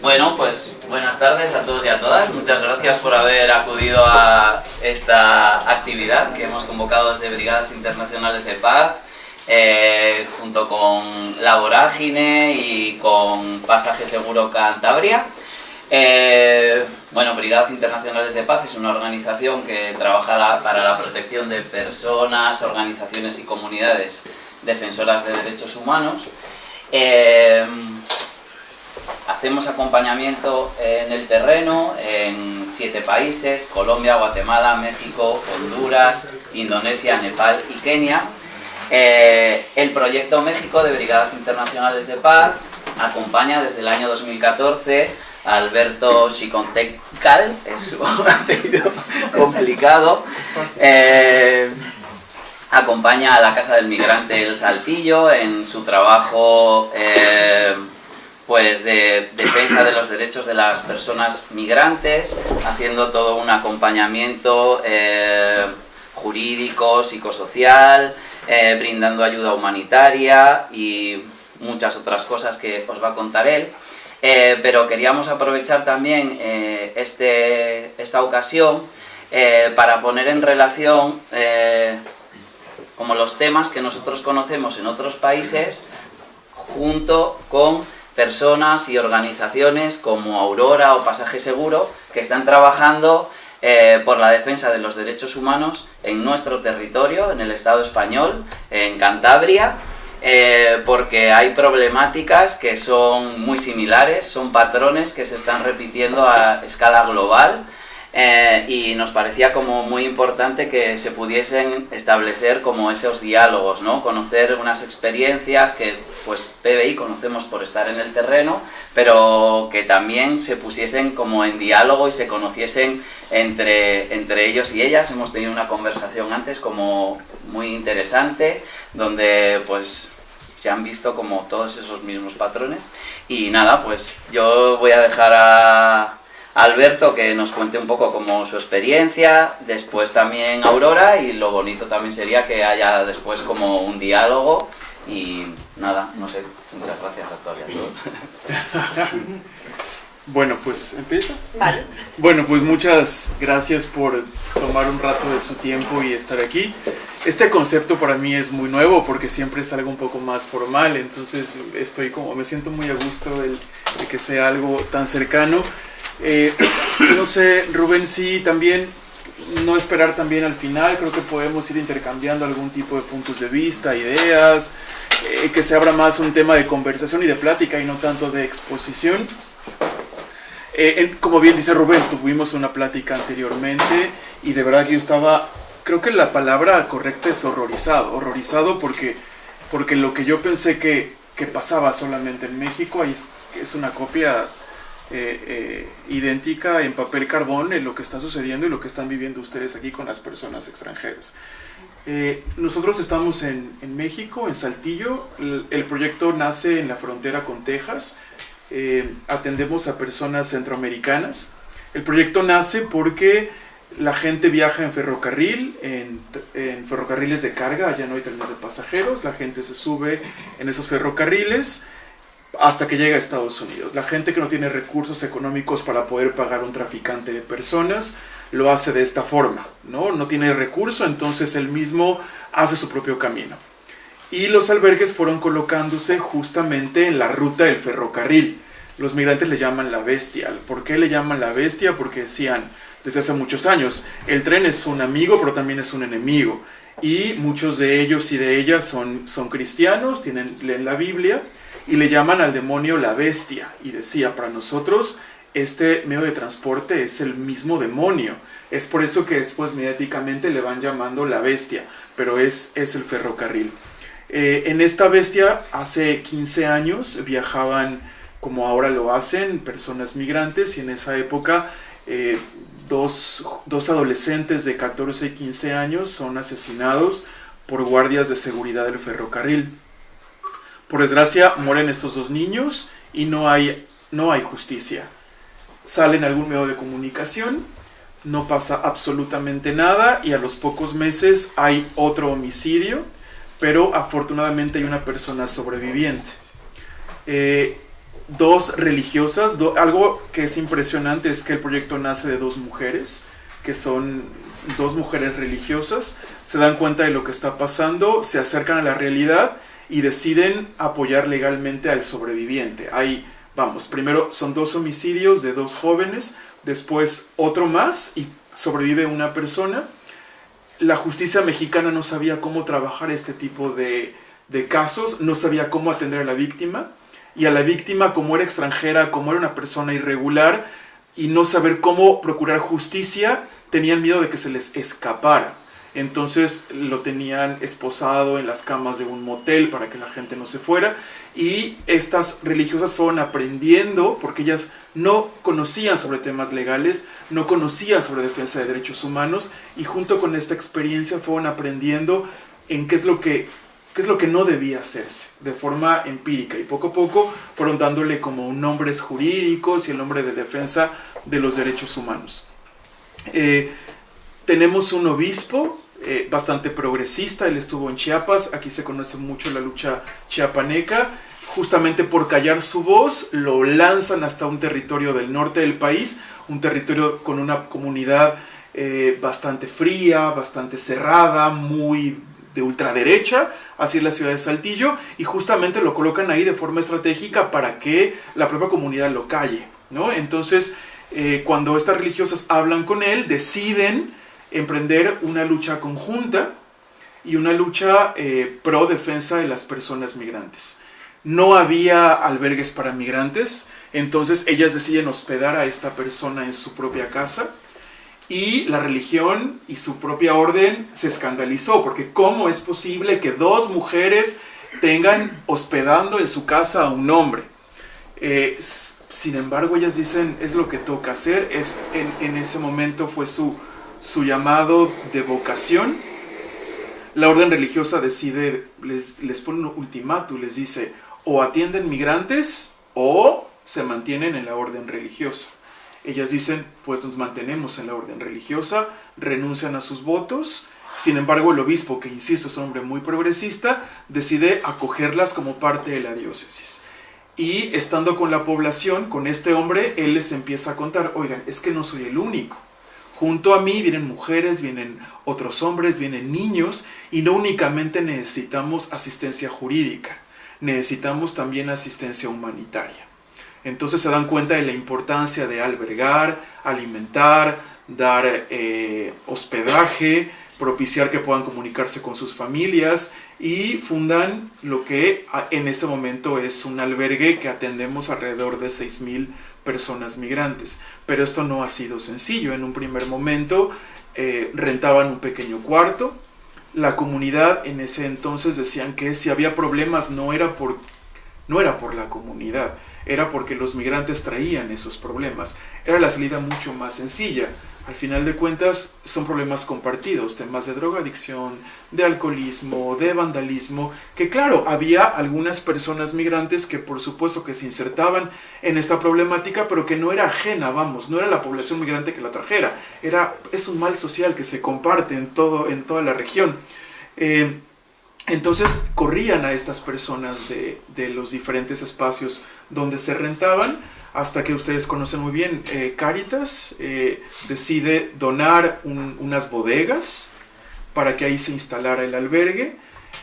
Bueno, pues buenas tardes a todos y a todas. Muchas gracias por haber acudido a esta actividad que hemos convocado desde Brigadas Internacionales de Paz, eh, junto con La Vorágine y con Pasaje Seguro Cantabria. Eh, bueno, Brigadas Internacionales de Paz es una organización que trabaja para la protección de personas, organizaciones y comunidades defensoras de derechos humanos. Eh, hacemos acompañamiento en el terreno en siete países, Colombia, Guatemala, México, Honduras, Indonesia, Nepal y Kenia. Eh, el proyecto México de Brigadas Internacionales de Paz acompaña desde el año 2014 a Alberto Chicontecal, es un apellido complicado, eh, acompaña a la Casa del Migrante El Saltillo en su trabajo eh, pues de defensa de los derechos de las personas migrantes, haciendo todo un acompañamiento eh, jurídico, psicosocial, eh, brindando ayuda humanitaria y muchas otras cosas que os va a contar él. Pero queríamos aprovechar también este, esta ocasión para poner en relación como los temas que nosotros conocemos en otros países junto con personas y organizaciones como Aurora o Pasaje Seguro que están trabajando eh, por la defensa de los derechos humanos en nuestro territorio, en el Estado español, en Cantabria, eh, porque hay problemáticas que son muy similares, son patrones que se están repitiendo a escala global eh, y nos parecía como muy importante que se pudiesen establecer como esos diálogos, ¿no? Conocer unas experiencias que pues PBI conocemos por estar en el terreno, pero que también se pusiesen como en diálogo y se conociesen entre, entre ellos y ellas. Hemos tenido una conversación antes como muy interesante, donde pues se han visto como todos esos mismos patrones. Y nada, pues yo voy a dejar a Alberto que nos cuente un poco como su experiencia, después también Aurora y lo bonito también sería que haya después como un diálogo y nada, no sé, muchas gracias a todos y a todos. Bueno, pues empieza. Vale. Bueno, pues muchas gracias por tomar un rato de su tiempo y estar aquí. Este concepto para mí es muy nuevo porque siempre es algo un poco más formal, entonces estoy como, me siento muy a gusto de, de que sea algo tan cercano. Eh, no sé, Rubén, sí, también no esperar también al final, creo que podemos ir intercambiando algún tipo de puntos de vista, ideas, eh, que se abra más un tema de conversación y de plática y no tanto de exposición. Eh, como bien dice Rubén, tuvimos una plática anteriormente y de verdad que yo estaba, creo que la palabra correcta es horrorizado, horrorizado porque, porque lo que yo pensé que, que pasaba solamente en México es, es una copia eh, eh, idéntica en papel carbón en lo que está sucediendo y lo que están viviendo ustedes aquí con las personas extranjeras. Eh, nosotros estamos en, en, México, en Saltillo, el, proyecto nace en la frontera con Texas, atendemos a personas centroamericanas. El proyecto nace porque la gente viaja en ferrocarril, en, en, ferrocarriles de carga, allá no hay trenes de pasajeros, la gente se sube en esos ferrocarriles, hasta que llega a Estados Unidos. La gente que no tiene recursos económicos para poder pagar un traficante de personas lo hace de esta forma, ¿no? No tiene recurso, entonces él mismo hace su propio camino. Y los albergues fueron colocándose justamente en la ruta del ferrocarril. Los migrantes le llaman la bestia. ¿Por qué le llaman la bestia? Porque decían desde hace muchos años, el tren es un amigo, pero también es un enemigo. Y muchos de ellos y de ellas son, son cristianos, tienen, leen la Biblia, y le llaman al demonio la bestia. Y decía, para nosotros este medio de transporte es el mismo demonio. Es por eso que después mediáticamente le van llamando la bestia, pero es, es el ferrocarril. Eh, en esta bestia hace 15 años viajaban como ahora lo hacen personas migrantes y en esa época eh, dos, dos adolescentes de 14 y 15 años son asesinados por guardias de seguridad del ferrocarril. Por desgracia, mueren estos dos niños y no hay, no hay justicia. Sale en algún medio de comunicación, no pasa absolutamente nada y a los pocos meses hay otro homicidio, pero afortunadamente hay una persona sobreviviente. eh, dos religiosas, algo que es impresionante es que el proyecto nace de dos mujeres, que son dos mujeres religiosas, se dan cuenta de lo que está pasando, se acercan a la realidad y deciden apoyar legalmente al sobreviviente. Hay, vamos, primero son dos homicidios de dos jóvenes, después otro más y sobrevive una persona. La justicia mexicana no sabía cómo trabajar este tipo de, de casos, no sabía cómo atender a la víctima y a la víctima como era extranjera, como era una persona irregular y no saber cómo procurar justicia, tenían miedo de que se les escapara. Entonces lo tenían esposado en las camas de un motel para que la gente no se fuera. Y estas religiosas fueron aprendiendo, porque ellas no conocían sobre temas legales, no conocían sobre defensa de derechos humanos, y junto con esta experiencia fueron aprendiendo en qué es lo que qué es lo que no debía hacerse de forma empírica y poco a poco fueron dándole como nombres jurídicos y el nombre de defensa de los derechos humanos. Eh, tenemos un obispo eh, bastante progresista, él estuvo en Chiapas, aquí se conoce mucho la lucha chiapaneca, justamente por callar su voz lo lanzan hasta un territorio del norte del país, un territorio con una comunidad eh, bastante fría, bastante cerrada, muy de ultraderecha, así es la ciudad de Saltillo, y justamente lo colocan ahí de forma estratégica para que la propia comunidad lo calle, ¿no? Entonces, eh, cuando estas religiosas hablan con él, deciden emprender una lucha conjunta y una lucha eh, pro defensa de las personas migrantes. No había albergues para migrantes, entonces ellas deciden hospedar a esta persona en su propia casa y la religión y su propia orden se escandalizó, porque ¿cómo es posible que dos mujeres tengan hospedando en su casa a un hombre? Eh, sin embargo, ellas dicen, es lo que toca hacer, es, en, ese momento fue su, su llamado de vocación. La orden religiosa decide, les, les pone un ultimátum, les dice, o atienden migrantes o se mantienen en la orden religiosa. Ellas dicen, pues nos mantenemos en la orden religiosa, renuncian a sus votos, sin embargo el obispo, que insisto es un hombre muy progresista, decide acogerlas como parte de la diócesis. Y estando con la población, con este hombre, él les empieza a contar, oigan, es que no soy el único. Junto a mí vienen mujeres, vienen otros hombres, vienen niños y no únicamente necesitamos asistencia jurídica, necesitamos también asistencia humanitaria. Entonces se dan cuenta de la importancia de albergar, alimentar, dar eh, hospedaje, propiciar que puedan comunicarse con sus familias y fundan lo que en este momento es un albergue que atendemos alrededor de 6.000 personas migrantes. Pero esto no ha sido sencillo. En un primer momento eh, rentaban un pequeño cuarto. La comunidad en ese entonces decían que si había problemas no era por, no era por la comunidad, era porque los migrantes traían esos problemas. Era la salida mucho más sencilla al final de cuentas son problemas compartidos, temas de drogadicción, de alcoholismo, de vandalismo, que claro, había algunas personas migrantes que por supuesto que se insertaban en esta problemática, pero que no era ajena, vamos, no era la población migrante que la trajera, era, es un mal social que se comparte en, todo, en toda la región. Eh, entonces corrían a estas personas de, de los diferentes espacios donde se rentaban, hasta que ustedes conocen muy bien, eh, Caritas eh, decide donar unas bodegas para que ahí se instalara el albergue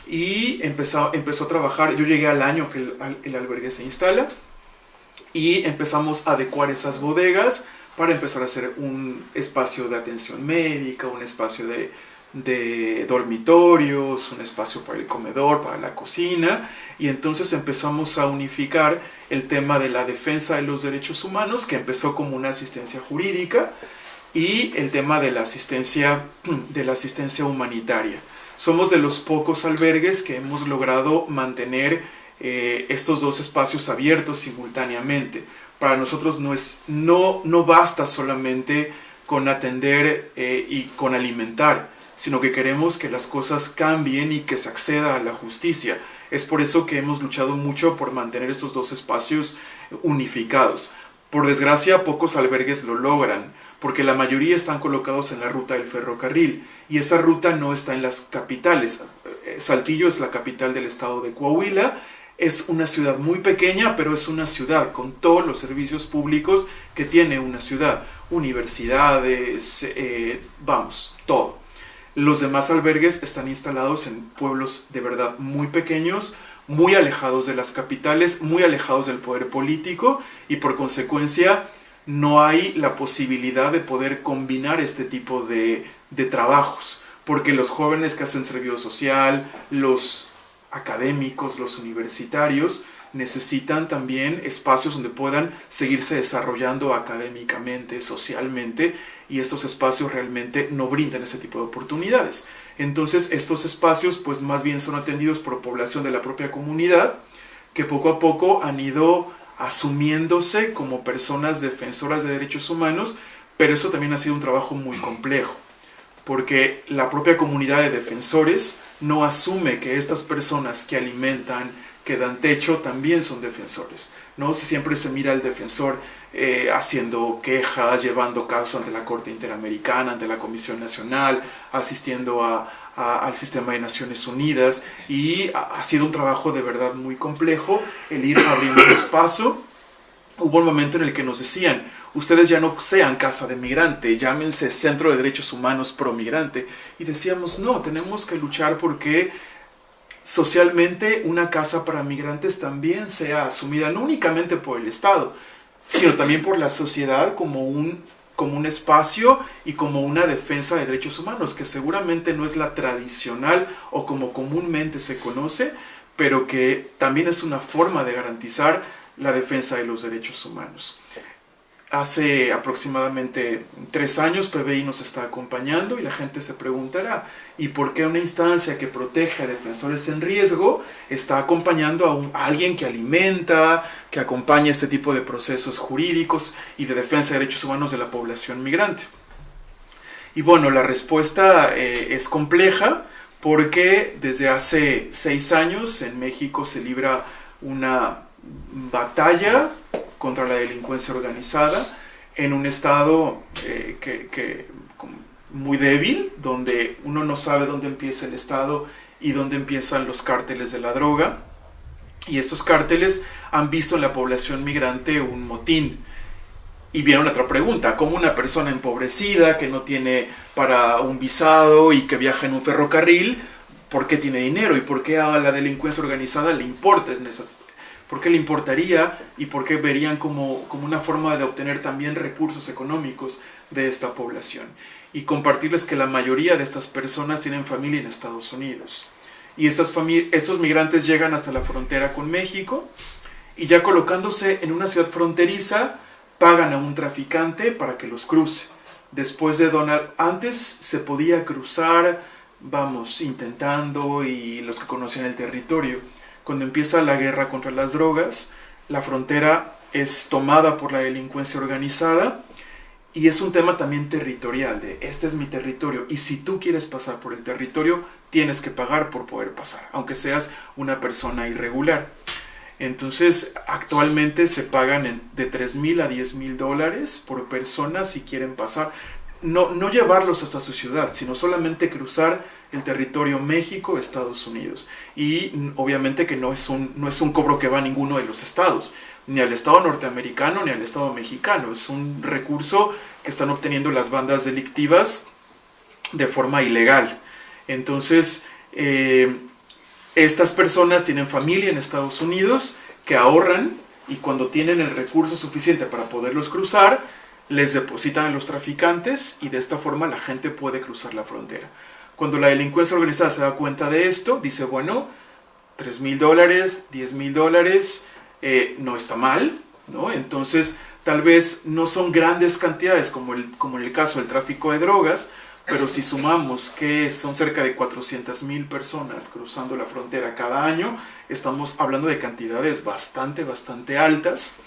y empezó, empezó a trabajar, yo llegué al año que el, albergue se instala y empezamos a adecuar esas bodegas para empezar a hacer un espacio de atención médica, un espacio de, de dormitorios, un espacio para el comedor, para la cocina, y entonces empezamos a unificar el tema de la defensa de los derechos humanos, que empezó como una asistencia jurídica, y el tema de la asistencia, de la asistencia humanitaria. Somos de los pocos albergues que hemos logrado mantener eh, estos dos espacios abiertos simultáneamente. Para nosotros no, es, no, no basta solamente con atender eh, y con alimentar, sino que queremos que las cosas cambien y que se acceda a la justicia. Es por eso que hemos luchado mucho por mantener estos dos espacios unificados. Por desgracia, pocos albergues lo logran, porque la mayoría están colocados en la ruta del ferrocarril, y esa ruta no está en las capitales. Saltillo es la capital del estado de Coahuila, es una ciudad muy pequeña, pero es una ciudad con todos los servicios públicos que tiene una ciudad. Universidades, eh, vamos, todo. Los demás albergues están instalados en pueblos de verdad muy pequeños, muy alejados de las capitales, muy alejados del poder político y por consecuencia no hay la posibilidad de poder combinar este tipo de, trabajos, porque los jóvenes que hacen servicio social, los académicos, los universitarios, necesitan también espacios donde puedan seguirse desarrollando académicamente, socialmente, y estos espacios realmente no brindan ese tipo de oportunidades. Entonces, estos espacios pues más bien son atendidos por población de la propia comunidad, que poco a poco han ido asumiéndose como personas defensoras de derechos humanos, pero eso también ha sido un trabajo muy complejo, porque la propia comunidad de defensores no asume que estas personas que alimentan, que dan techo, también son defensores. ¿no? Si siempre se mira al defensor eh, haciendo quejas, llevando casos ante la Corte Interamericana, ante la Comisión Nacional, asistiendo al sistema de Naciones Unidas y ha, sido un trabajo de verdad muy complejo el ir abriendo paso. Hubo un momento en el que nos decían, ustedes ya no sean casa de migrante, llámense Centro de Derechos Humanos Pro Migrante. Y decíamos, no, tenemos que luchar porque socialmente una casa para migrantes también sea asumida no únicamente por el Estado, sino también por la sociedad como un, como un espacio y como una defensa de derechos humanos, que seguramente no es la tradicional o como comúnmente se conoce, pero que también es una forma de garantizar la defensa de los derechos humanos. Hace aproximadamente tres años PBI nos está acompañando y la gente se preguntará, ¿y por qué una instancia que protege a defensores en riesgo está acompañando a, alguien que alimenta, que acompaña este tipo de procesos jurídicos y de defensa de derechos humanos de la población migrante? Y bueno, la respuesta eh, es compleja porque desde hace seis años en México se libra una batalla contra la delincuencia organizada en un estado eh, que, muy débil, donde uno no sabe dónde empieza el estado y dónde empiezan los cárteles de la droga. Y estos cárteles han visto en la población migrante un motín. Y viene otra pregunta, ¿cómo una persona empobrecida que no tiene para un visado y que viaja en un ferrocarril, ¿por qué tiene dinero? ¿Y por qué a la delincuencia organizada le importa en esas, ¿Por qué le importaría y por qué verían como, como una forma de obtener también recursos económicos de esta población? Y compartirles que la mayoría de estas personas tienen familia en Estados Unidos. Y estas estos migrantes llegan hasta la frontera con México y ya colocándose en una ciudad fronteriza, pagan a un traficante para que los cruce. Después de Donald, antes se podía cruzar, vamos, intentando y los que conocían el territorio cuando empieza la guerra contra las drogas, la frontera es tomada por la delincuencia organizada y es un tema también territorial, de este es mi territorio y si tú quieres pasar por el territorio, tienes que pagar por poder pasar, aunque seas una persona irregular. Entonces, actualmente se pagan de 3 mil a 10 mil dólares por persona si quieren pasar. No, no llevarlos hasta su ciudad, sino solamente cruzar el territorio México-Estados Unidos. Y obviamente que no es, un, no es un cobro que va a ninguno de los estados, ni al estado norteamericano ni al estado mexicano. Es un recurso que están obteniendo las bandas delictivas de forma ilegal. Entonces, eh, estas personas tienen familia en Estados Unidos que ahorran y cuando tienen el recurso suficiente para poderlos cruzar, les depositan a los traficantes y de esta forma la gente puede cruzar la frontera. Cuando la delincuencia organizada se da cuenta de esto, dice, bueno, 3 mil dólares, 10 mil dólares, eh, no está mal, ¿no? Entonces, tal vez no son grandes cantidades como, el, como en el caso del tráfico de drogas, pero si sumamos que son cerca de 400 mil personas cruzando la frontera cada año, estamos hablando de cantidades bastante, bastante altas.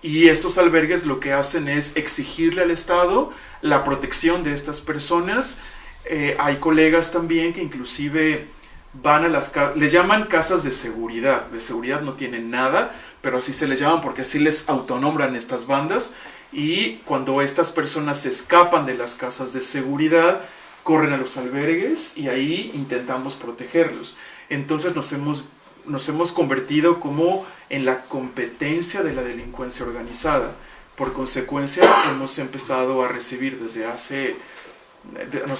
Y estos albergues lo que hacen es exigirle al Estado la protección de estas personas eh, hay colegas también que inclusive van a las casas, le llaman casas de seguridad, de seguridad no tienen nada, pero así se les llaman porque así les autonombran estas bandas y cuando estas personas se escapan de las casas de seguridad, corren a los albergues y ahí intentamos protegerlos. Entonces nos hemos nos hemos convertido como en la competencia de la delincuencia organizada. Por consecuencia, hemos empezado a recibir desde hace,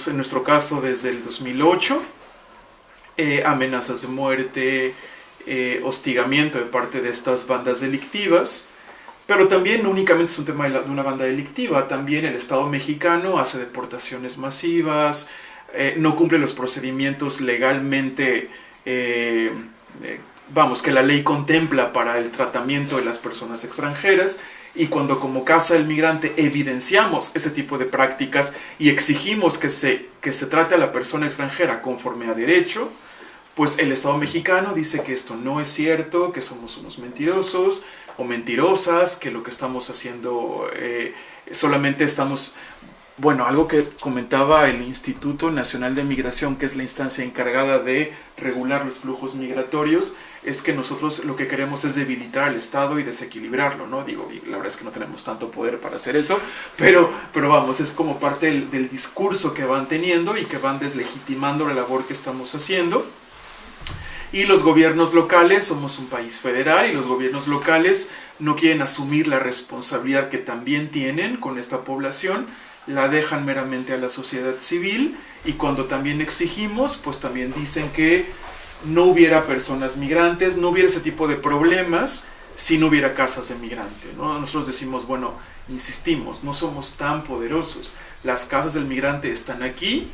en nuestro caso, desde el 2008, eh, amenazas de muerte, eh, hostigamiento de parte de estas bandas delictivas, pero también no únicamente es un tema de, una banda delictiva, también el Estado mexicano hace deportaciones masivas, eh, no cumple los procedimientos legalmente, vamos, que la ley contempla para el tratamiento de las personas extranjeras, y cuando como Casa del Migrante evidenciamos ese tipo de prácticas y exigimos que se, que se trate a la persona extranjera conforme a derecho, pues el Estado mexicano dice que esto no es cierto, que somos unos mentirosos o mentirosas, que lo que estamos haciendo eh, solamente estamos... Bueno, algo que comentaba el Instituto Nacional de Migración, que es la instancia encargada de regular los flujos migratorios, es que nosotros lo que queremos es debilitar al Estado y desequilibrarlo, ¿no? Digo, y la verdad es que no tenemos tanto poder para hacer eso, pero, pero vamos, es como parte del, del discurso que van teniendo y que van deslegitimando la labor que estamos haciendo. Y los gobiernos locales, somos un país federal y los gobiernos locales no quieren asumir la responsabilidad que también tienen con esta población, la dejan meramente a la sociedad civil y cuando también exigimos, pues también dicen que no hubiera personas migrantes, no hubiera ese tipo de problemas si no hubiera casas de migrante. ¿no? Nosotros decimos, bueno, insistimos, no somos tan poderosos. Las casas del migrante están aquí.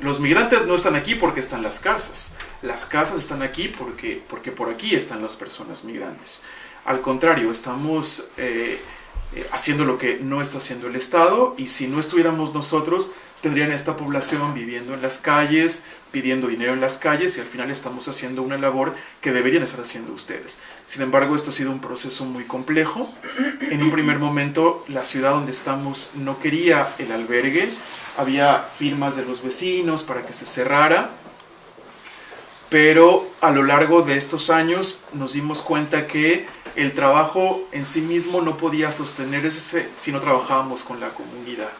Los migrantes no están aquí porque están las casas. Las casas están aquí porque, porque por aquí están las personas migrantes. Al contrario, estamos eh, eh, haciendo lo que no está haciendo el Estado y si no estuviéramos nosotros, tendrían esta población viviendo en las calles, pidiendo dinero en las calles y al final estamos haciendo una labor que deberían estar haciendo ustedes. Sin embargo, esto ha sido un proceso muy complejo. En un primer momento, la ciudad donde estamos no quería el albergue, había firmas de los vecinos para que se cerrara, pero a lo largo de estos años nos dimos cuenta que el trabajo en sí mismo no podía sostenerse si no trabajábamos con la comunidad.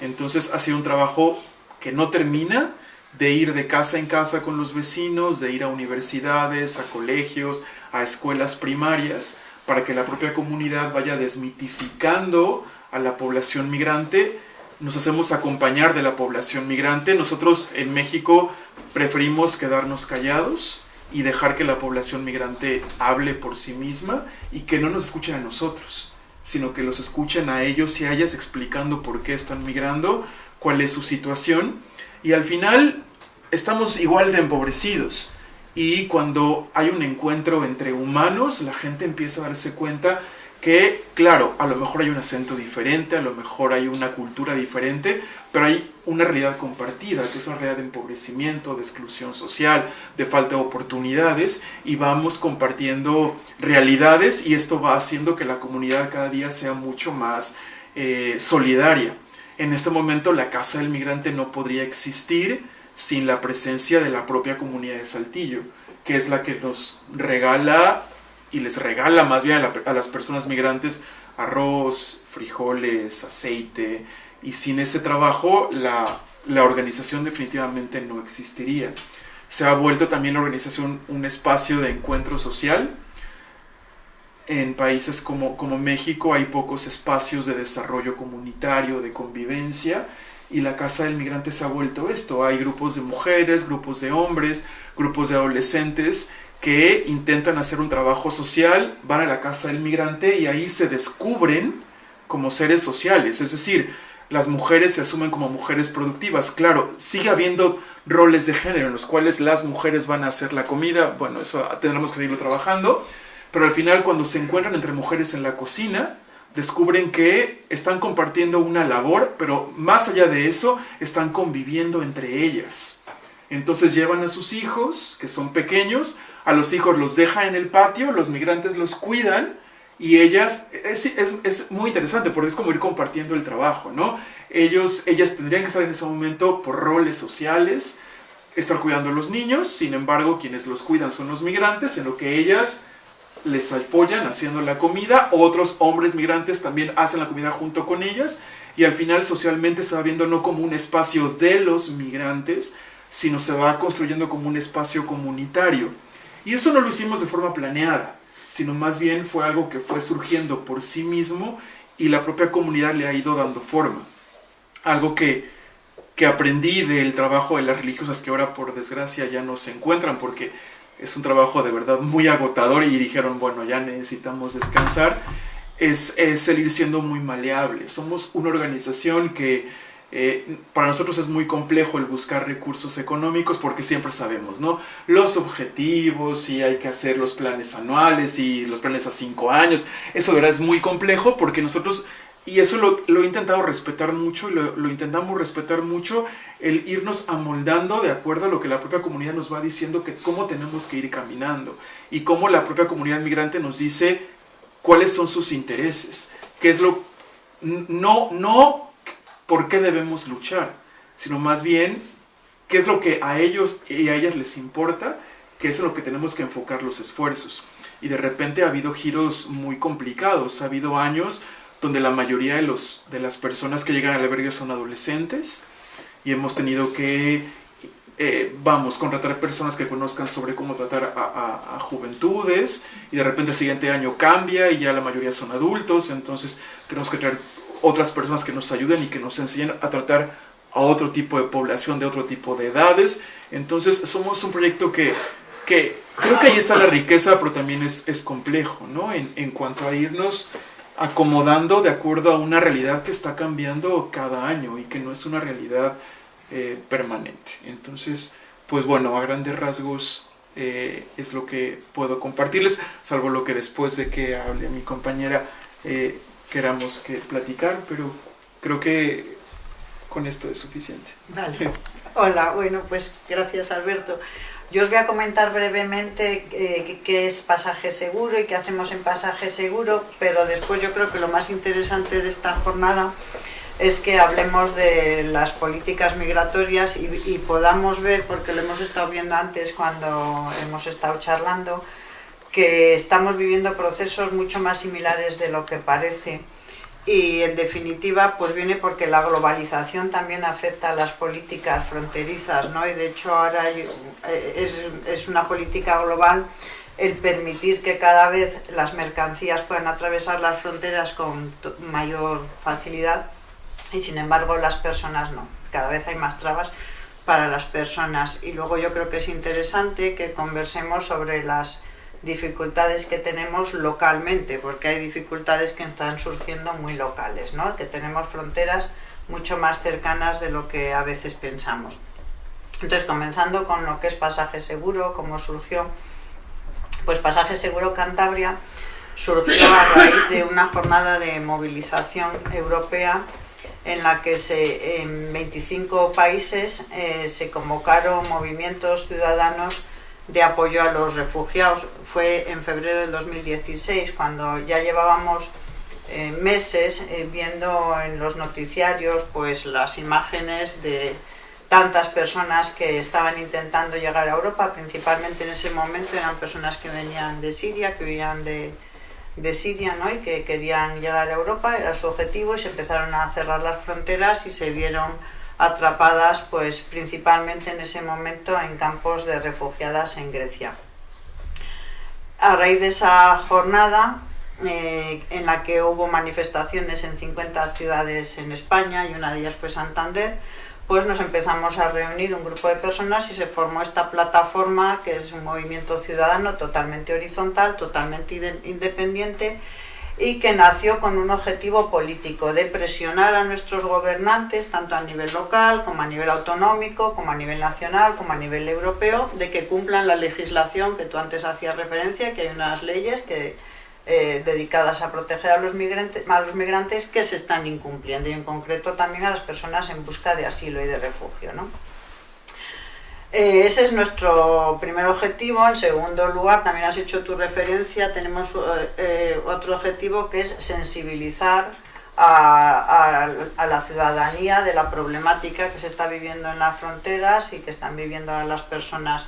Entonces ha sido un trabajo que no termina, de ir de casa en casa con los vecinos, de ir a universidades, a colegios, a escuelas primarias, para que la propia comunidad vaya desmitificando a la población migrante. Nos hacemos acompañar de la población migrante. Nosotros en México preferimos quedarnos callados y dejar que la población migrante hable por sí misma y que no nos escuchen a nosotros, sino que los escuchen a ellos y a ellas explicando por qué están migrando, cuál es su situación. Y al final estamos igual de empobrecidos. Y cuando hay un encuentro entre humanos, la gente empieza a darse cuenta que, claro, a lo mejor hay un acento diferente, a lo mejor hay una cultura diferente, pero hay una realidad compartida, que es una realidad de empobrecimiento, de exclusión social, de falta de oportunidades, y vamos compartiendo realidades y esto va haciendo que la comunidad cada día sea mucho más eh, solidaria. En este momento la Casa del Migrante no podría existir sin la presencia de la propia comunidad de Saltillo, que es la que nos regala y les regala más bien a, las personas migrantes arroz, frijoles, aceite, y sin ese trabajo la, la organización definitivamente no existiría. Se ha vuelto también la organización un espacio de encuentro social. En países como, como México hay pocos espacios de desarrollo comunitario, de convivencia, y la Casa del Migrante se ha vuelto esto. Hay grupos de mujeres, grupos de hombres, grupos de adolescentes que intentan hacer un trabajo social, van a la Casa del Migrante y ahí se descubren como seres sociales. Es decir, las mujeres se asumen como mujeres productivas. Claro, sigue habiendo roles de género en los cuales las mujeres van a hacer la comida. Bueno, eso tendremos que seguirlo trabajando. Pero al final cuando se encuentran entre mujeres en la cocina, descubren que están compartiendo una labor, pero más allá de eso, están conviviendo entre ellas. Entonces llevan a sus hijos, que son pequeños, a los hijos los dejan en el patio, los migrantes los cuidan y ellas, es, muy interesante porque es como ir compartiendo el trabajo, ¿no? Ellos, ellas tendrían que estar en ese momento por roles sociales, estar cuidando a los niños, sin embargo quienes los cuidan son los migrantes, en lo que ellas les apoyan haciendo la comida, otros hombres migrantes también hacen la comida junto con ellas y al final socialmente se va viendo no como un espacio de los migrantes, sino se va construyendo como un espacio comunitario. Y eso no lo hicimos de forma planeada, sino más bien fue algo que fue surgiendo por sí mismo y la propia comunidad le ha ido dando forma. Algo que, que aprendí del trabajo de las religiosas que ahora por desgracia ya no se encuentran porque es un trabajo de verdad muy agotador y dijeron, bueno, ya necesitamos descansar, es, es siendo muy maleable. Somos una organización que eh, para nosotros es muy complejo el buscar recursos económicos porque siempre sabemos, ¿no? Los objetivos y hay que hacer los planes anuales y los planes a cinco años. Eso de verdad es muy complejo porque nosotros, y eso lo, lo he intentado respetar mucho, lo, lo intentamos respetar mucho, el irnos amoldando de acuerdo a lo que la propia comunidad nos va diciendo que cómo tenemos que ir caminando y cómo la propia comunidad migrante nos dice cuáles son sus intereses, qué es lo... No, no por qué debemos luchar, sino más bien qué es lo que a ellos y a ellas les importa, qué es lo que tenemos que enfocar los esfuerzos. Y de repente ha habido giros muy complicados, ha habido años donde la mayoría de, los, de las personas que llegan al albergue son adolescentes y hemos tenido que, eh, vamos, contratar personas que conozcan sobre cómo tratar a, a, juventudes y de repente el siguiente año cambia y ya la mayoría son adultos, entonces tenemos que traer otras personas que nos ayuden y que nos enseñen a tratar a otro tipo de población de otro tipo de edades. Entonces somos un proyecto que, que creo que ahí está la riqueza, pero también es, es complejo, ¿no? En, en, cuanto a irnos acomodando de acuerdo a una realidad que está cambiando cada año y que no es una realidad eh, permanente. Entonces, pues bueno, a grandes rasgos eh, es lo que puedo compartirles, salvo lo que después de que hable mi compañera eh, queramos que platicar, pero creo que con esto es suficiente. Vale. Hola, bueno, pues gracias Alberto. Yo os voy a comentar brevemente eh, qué es pasaje seguro y qué hacemos en pasaje seguro, pero después yo creo que lo más interesante de esta jornada es que hablemos de las políticas migratorias y, y podamos ver, porque lo hemos estado viendo antes cuando hemos estado charlando, que estamos viviendo procesos mucho más similares de lo que parece y en definitiva pues viene porque la globalización también afecta a las políticas fronterizas ¿no? y de hecho ahora eh, es, es una política global el permitir que cada vez las mercancías puedan atravesar las fronteras con mayor facilidad y sin embargo las personas no, cada vez hay más trabas para las personas y luego yo creo que es interesante que conversemos sobre las dificultades que tenemos localmente, porque hay dificultades que están surgiendo muy locales, ¿no? que tenemos fronteras mucho más cercanas de lo que a veces pensamos. Entonces, comenzando con lo que es pasaje seguro, cómo surgió, pues pasaje seguro Cantabria surgió a raíz de una jornada de movilización europea en la que se, en 25 países eh, se convocaron movimientos ciudadanos de apoyo a los refugiados. Fue en febrero del 2016, cuando ya llevábamos eh, meses eh, viendo en los noticiarios pues las imágenes de tantas personas que estaban intentando llegar a Europa, principalmente en ese momento eran personas que venían de Siria, que vivían de, de Siria ¿no? y que querían llegar a Europa, era su objetivo y se empezaron a cerrar las fronteras y se vieron atrapadas pues principalmente en ese momento en campos de refugiadas en Grecia. A raíz de esa jornada eh, en la que hubo manifestaciones en 50 ciudades en España y una de ellas fue Santander, pues nos empezamos a reunir un grupo de personas y se formó esta plataforma que es un movimiento ciudadano totalmente horizontal, totalmente independiente y que nació con un objetivo político de presionar a nuestros gobernantes, tanto a nivel local como a nivel autonómico, como a nivel nacional, como a nivel europeo, de que cumplan la legislación que tú antes hacías referencia, que hay unas leyes que, eh, dedicadas a proteger a los, migrantes, a los migrantes que se están incumpliendo y en concreto también a las personas en busca de asilo y de refugio. ¿no? Eh, ese es nuestro primer objetivo. En segundo lugar, también has hecho tu referencia, tenemos eh, eh, otro objetivo que es sensibilizar a, la ciudadanía de la problemática que se está viviendo en las fronteras y que están viviendo las personas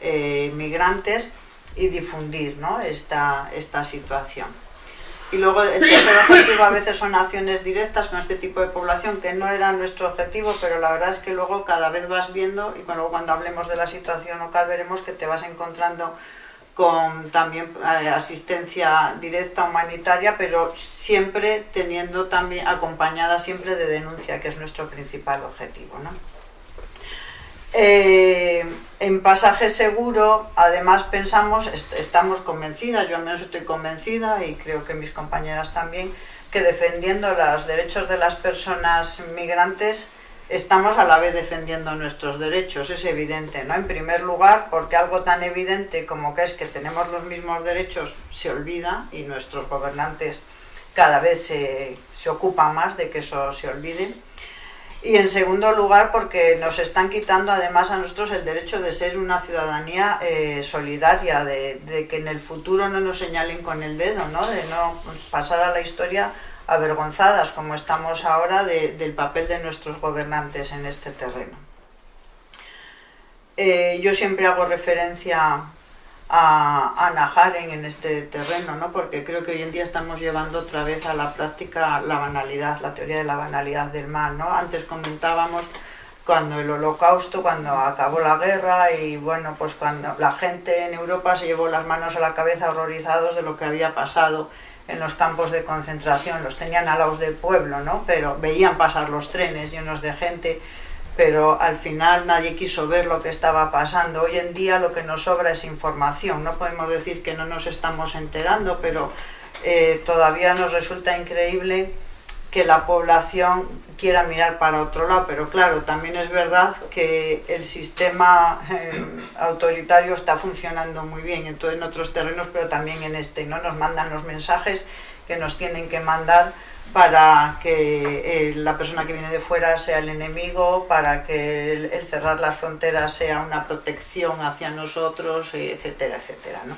migrantes y difundir ¿no? esta, esta situación. Y luego el tercer objetivo a veces son acciones directas con este tipo de población, que no era nuestro objetivo, pero la verdad es que luego cada vez vas viendo, y cuando, cuando hablemos de la situación local veremos que te vas encontrando con también eh, asistencia directa humanitaria, pero siempre teniendo también acompañada siempre de denuncia, que es nuestro principal objetivo. ¿no? Eh, en pasaje seguro, además pensamos, estamos convencidas, yo al menos estoy convencida y creo que mis compañeras también, que defendiendo los derechos de las personas migrantes estamos a la vez defendiendo nuestros derechos, es evidente, ¿no? En primer lugar, porque algo tan evidente como que es que tenemos los mismos derechos se olvida y nuestros gobernantes cada vez se, ocupan más de que eso se olvide. Y en segundo lugar, porque nos están quitando además a nosotros el derecho de ser una ciudadanía eh, solidaria, de, que en el futuro no nos señalen con el dedo, ¿no? de no pasar a la historia avergonzadas como estamos ahora del papel de nuestros gobernantes en este terreno. Eh, yo siempre hago referencia a, a Naharen en este terreno, ¿no? porque creo que hoy en día estamos llevando otra vez a la práctica la banalidad, la teoría de la banalidad del mal. ¿no? Antes comentábamos cuando el holocausto, cuando acabó la guerra y bueno, pues cuando la gente en Europa se llevó las manos a la cabeza horrorizados de lo que había pasado en los campos de concentración, los tenían a los del pueblo, ¿no? Pero veían pasar los trenes llenos de gente, pero al final nadie quiso ver lo que estaba pasando. Hoy en día lo que nos sobra es información, no podemos decir que no nos estamos enterando, pero eh, todavía nos resulta increíble que la población quiera mirar para otro lado, pero claro, también es verdad que el sistema eh, autoritario está funcionando muy bien en, en otros terrenos, pero también en este, ¿no? Nos mandan los mensajes que nos tienen que mandar para que eh, la persona que viene de fuera sea el enemigo, para que el, cerrar las fronteras sea una protección hacia nosotros, etcétera, etcétera, ¿no?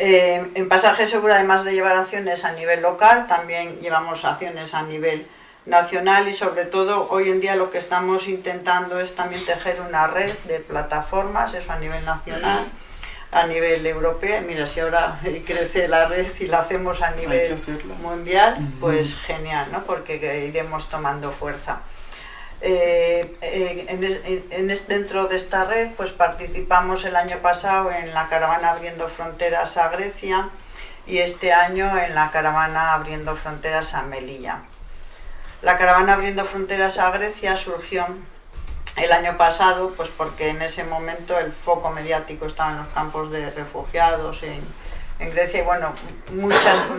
Eh, en Pasaje Seguro, además de llevar acciones a nivel local, también llevamos acciones a nivel nacional y sobre todo hoy en día lo que estamos intentando es también tejer una red de plataformas, eso a nivel nacional, a nivel europeo. Mira, si ahora crece la red y la hacemos a nivel mundial, pues genial, ¿no? porque iremos tomando fuerza. Eh, en, dentro de esta red pues participamos el año pasado en la caravana Abriendo Fronteras a Grecia y este año en la caravana Abriendo Fronteras a Melilla. La caravana Abriendo Fronteras a Grecia surgió el año pasado pues porque en ese momento el foco mediático estaba en los campos de refugiados, en, en Grecia y bueno, muchas,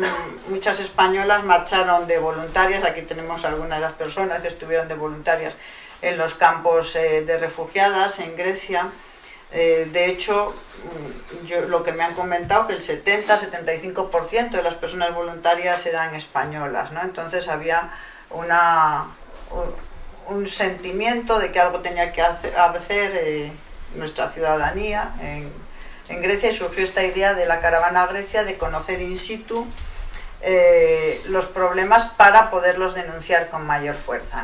muchas españolas marcharon de voluntarias, aquí tenemos algunas de las personas que estuvieron de voluntarias en los campos eh, de refugiadas en Grecia. Eh, de hecho, mm, yo, lo que me han comentado que el 70-75% de las personas voluntarias eran españolas, ¿no? Entonces había una, un, sentimiento de que algo tenía que hacer, eh, nuestra ciudadanía en, en Grecia surgió esta idea de la caravana Grecia de conocer in situ eh, los problemas para poderlos denunciar con mayor fuerza.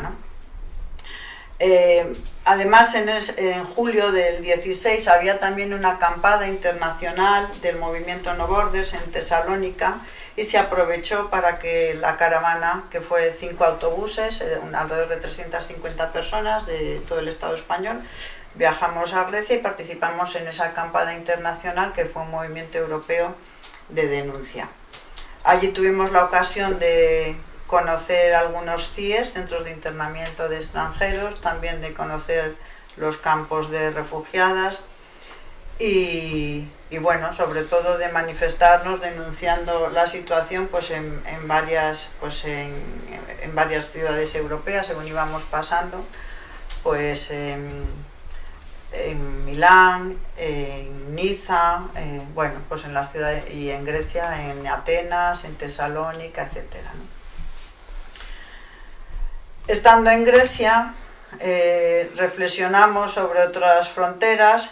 Eh, además, en, julio del 16 había también una acampada internacional del movimiento No Borders en Tesalónica y se aprovechó para que la caravana, que fue cinco autobuses, eh, alrededor de 350 personas de todo el Estado español, viajamos a Grecia y participamos en esa acampada internacional que fue un movimiento europeo de denuncia. Allí tuvimos la ocasión de conocer algunos CIES, centros de internamiento de extranjeros, también de conocer los campos de refugiadas y, bueno, sobre todo de manifestarnos denunciando la situación pues en, varias, pues en, varias ciudades europeas según íbamos pasando, pues en Milán, en Niza, bueno, pues en las ciudades y en Grecia, en Atenas, en Tesalónica, etc. Estando en Grecia, eh, reflexionamos sobre otras fronteras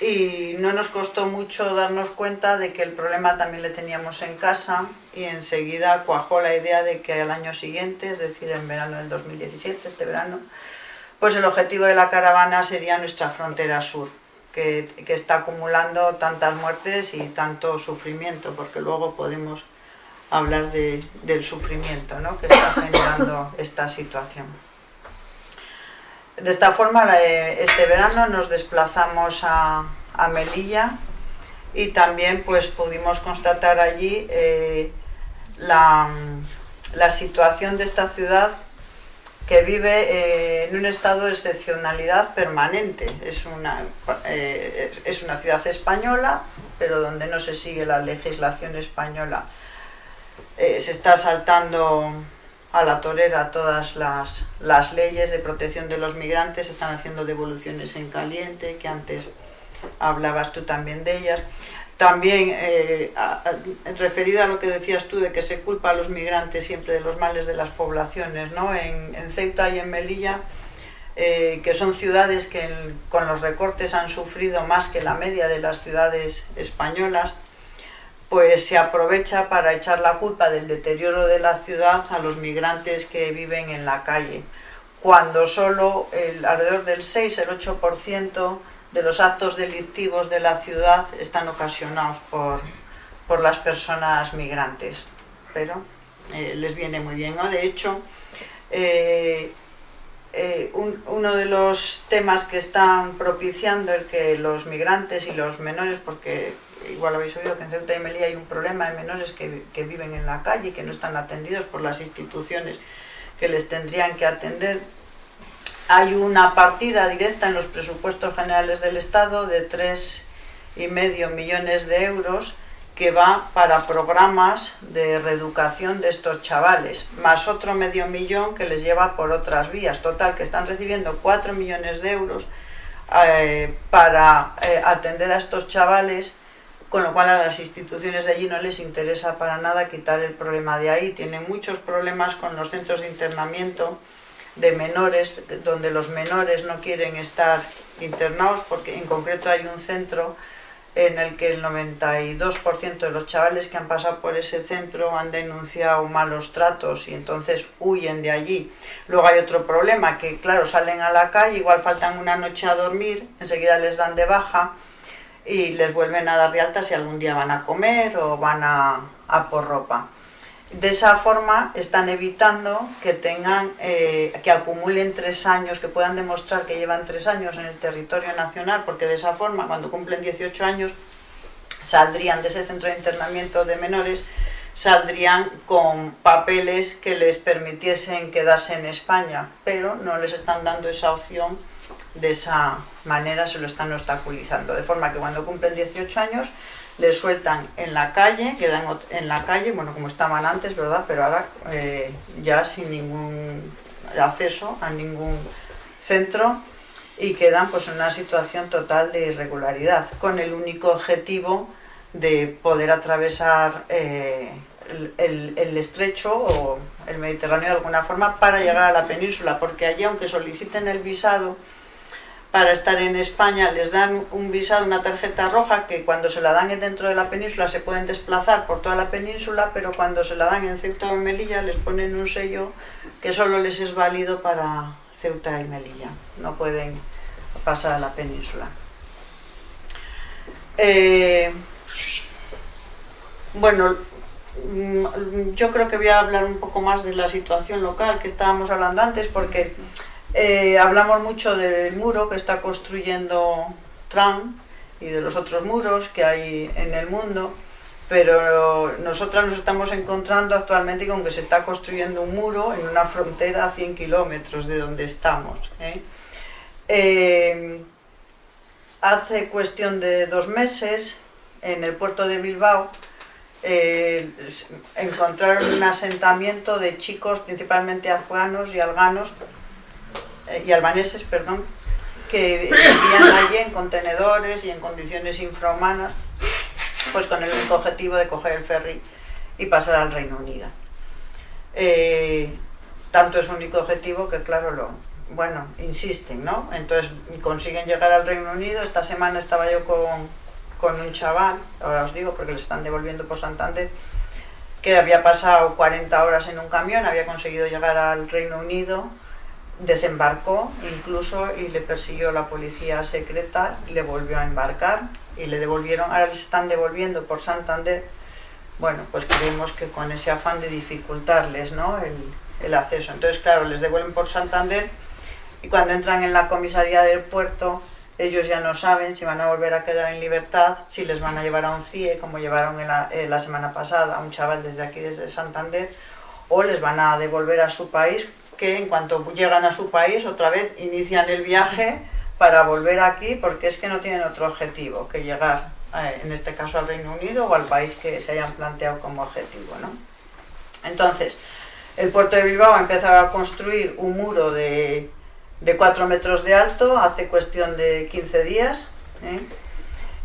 y no nos costó mucho darnos cuenta de que el problema también le teníamos en casa y enseguida cuajó la idea de que al año siguiente, es decir, en verano del 2017, este verano, pues el objetivo de la caravana sería nuestra frontera sur, que, está acumulando tantas muertes y tanto sufrimiento, porque luego podemos hablar del sufrimiento ¿no? que está generando esta situación. De esta forma, este verano nos desplazamos a, Melilla y también pues pudimos constatar allí eh, la, la, situación de esta ciudad que vive eh, en un estado de excepcionalidad permanente. Es una, eh, es una ciudad española, pero donde no se sigue la legislación española. se está saltando a la torera todas las, las leyes de protección de los migrantes, están haciendo devoluciones en caliente, que antes hablabas tú también de ellas. También, eh, referido a lo que decías tú de que se culpa a los migrantes siempre de los males de las poblaciones, ¿no? en, Ceuta y en Melilla, eh, que son ciudades que con los recortes han sufrido más que la media de las ciudades españolas, pues se aprovecha para echar la culpa del deterioro de la ciudad a los migrantes que viven en la calle, cuando solo el, alrededor del 6, el 8% de los actos delictivos de la ciudad están ocasionados por, por las personas migrantes, pero eh, les viene muy bien, ¿no? De hecho, eh, eh, uno de los temas que están propiciando el que los migrantes y los menores, porque igual habéis oído que en Ceuta y Melilla hay un problema de menores que, viven en la calle y que no están atendidos por las instituciones que les tendrían que atender, hay una partida directa en los presupuestos generales del Estado de tres y medio millones de euros que va para programas de reeducación de estos chavales, más otro medio millón que les lleva por otras vías. Total, que están recibiendo cuatro millones de euros eh, para eh, atender a estos chavales, con lo cual a las instituciones de allí no les interesa para nada quitar el problema de ahí. Tienen muchos problemas con los centros de internamiento, de menores, donde los menores no quieren estar internados, porque en concreto hay un centro en el que el 92% de los chavales que han pasado por ese centro han denunciado malos tratos y entonces huyen de allí. Luego hay otro problema, que claro, salen a la calle, igual faltan una noche a dormir, enseguida les dan de baja y les vuelven a dar de alta si algún día van a comer o van a, por ropa. De esa forma están evitando que tengan, eh, que acumulen tres años, que puedan demostrar que llevan tres años en el territorio nacional, porque de esa forma, cuando cumplen 18 años, saldrían de ese centro de internamiento de menores, saldrían con papeles que les permitiesen quedarse en España, pero no les están dando esa opción, de esa manera se lo están obstaculizando, de forma que cuando cumplen 18 años les sueltan en la calle, quedan en la calle, bueno, como estaban antes, ¿verdad? Pero ahora eh, ya sin ningún acceso a ningún centro y quedan pues en una situación total de irregularidad, con el único objetivo de poder atravesar eh, el, el, estrecho o el Mediterráneo de alguna forma para llegar a la península, porque allí aunque soliciten el visado, para estar en España les dan un visado, una tarjeta roja que cuando se la dan dentro de la península se pueden desplazar por toda la península, pero cuando se la dan en Ceuta y Melilla les ponen un sello que solo les es válido para Ceuta y Melilla, no pueden pasar a la península. Eh, bueno, mm, yo creo que voy a hablar un poco más de la situación local que estábamos hablando antes, porque eh, hablamos mucho del muro que está construyendo Trump y de los otros muros que hay en el mundo, pero nosotras nos estamos encontrando actualmente con que se está construyendo un muro en una frontera a 100 kilómetros de donde estamos. ¿eh? Eh, hace cuestión de dos meses, en el puerto de Bilbao, encontraron un asentamiento de chicos, principalmente afganos y alganos, eh, y albaneses, perdón, que vivían allí en contenedores y en condiciones infrahumanas, pues con el único objetivo de coger el ferry y pasar al Reino Unido. Eh, tanto es único objetivo que, claro, lo, bueno, insisten, ¿no? Entonces consiguen llegar al Reino Unido. Esta semana estaba yo con, con un chaval, ahora os digo porque le están devolviendo por Santander, que había pasado 40 horas en un camión, había conseguido llegar al Reino Unido, desembarcó incluso y le persiguió la policía secreta, le volvió a embarcar y le devolvieron, ahora les están devolviendo por Santander, bueno, pues creemos que con ese afán de dificultarles ¿no? el, el acceso. Entonces, claro, les devuelven por Santander y cuando entran en la comisaría del puerto ellos ya no saben si van a volver a quedar en libertad, si les van a llevar a un CIE, como llevaron la, la semana pasada a un chaval desde aquí, desde Santander, o les van a devolver a su país, que en cuanto llegan a su país otra vez inician el viaje para volver aquí, porque es que no tienen otro objetivo que llegar, eh, en este caso al Reino Unido o al país que se hayan planteado como objetivo. ¿no? Entonces, el puerto de Bilbao ha empezado a construir un muro de, de 4 metros de alto hace cuestión de 15 días. ¿eh?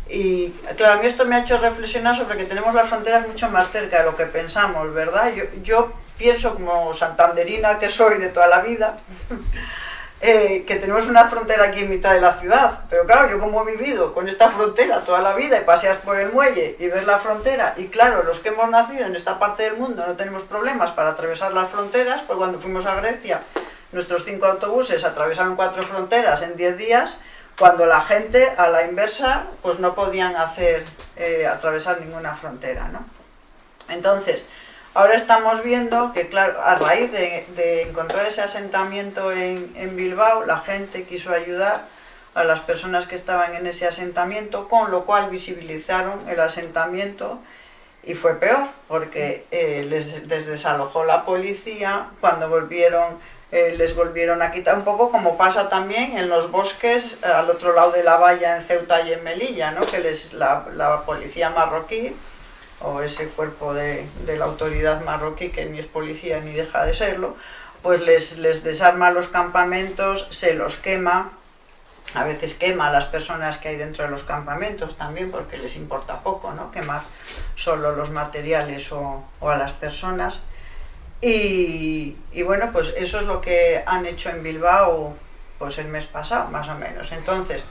Y claro, a mí esto me ha hecho reflexionar sobre que tenemos las fronteras mucho más cerca de lo que pensamos, ¿verdad? Yo, yo pienso como santanderina que soy de toda la vida, eh, que tenemos una frontera aquí en mitad de la ciudad. Pero claro, yo como he vivido con esta frontera toda la vida y paseas por el muelle y ves la frontera, y claro, los que hemos nacido en esta parte del mundo no tenemos problemas para atravesar las fronteras, pues cuando fuimos a Grecia, nuestros cinco autobuses atravesaron cuatro fronteras en diez días, cuando la gente a la inversa pues no podían hacer eh, atravesar ninguna frontera, ¿no? Entonces, Ahora estamos viendo que, claro, a raíz de, encontrar ese asentamiento en, Bilbao, la gente quiso ayudar a las personas que estaban en ese asentamiento, con lo cual visibilizaron el asentamiento y fue peor, porque eh, les, desalojó la policía, cuando volvieron eh, les volvieron a quitar un poco como pasa también en los bosques eh, al otro lado de la valla en Ceuta y en Melilla, ¿no? que les, la policía marroquí o ese cuerpo de, la autoridad marroquí que ni es policía ni deja de serlo, pues les, les desarma los campamentos, se los quema, a veces quema a las personas que hay dentro de los campamentos también porque les importa poco, ¿no? Quemar solo los materiales o, a las personas. Y, bueno, pues eso es lo que han hecho en Bilbao pues el mes pasado, más o menos. Entonces,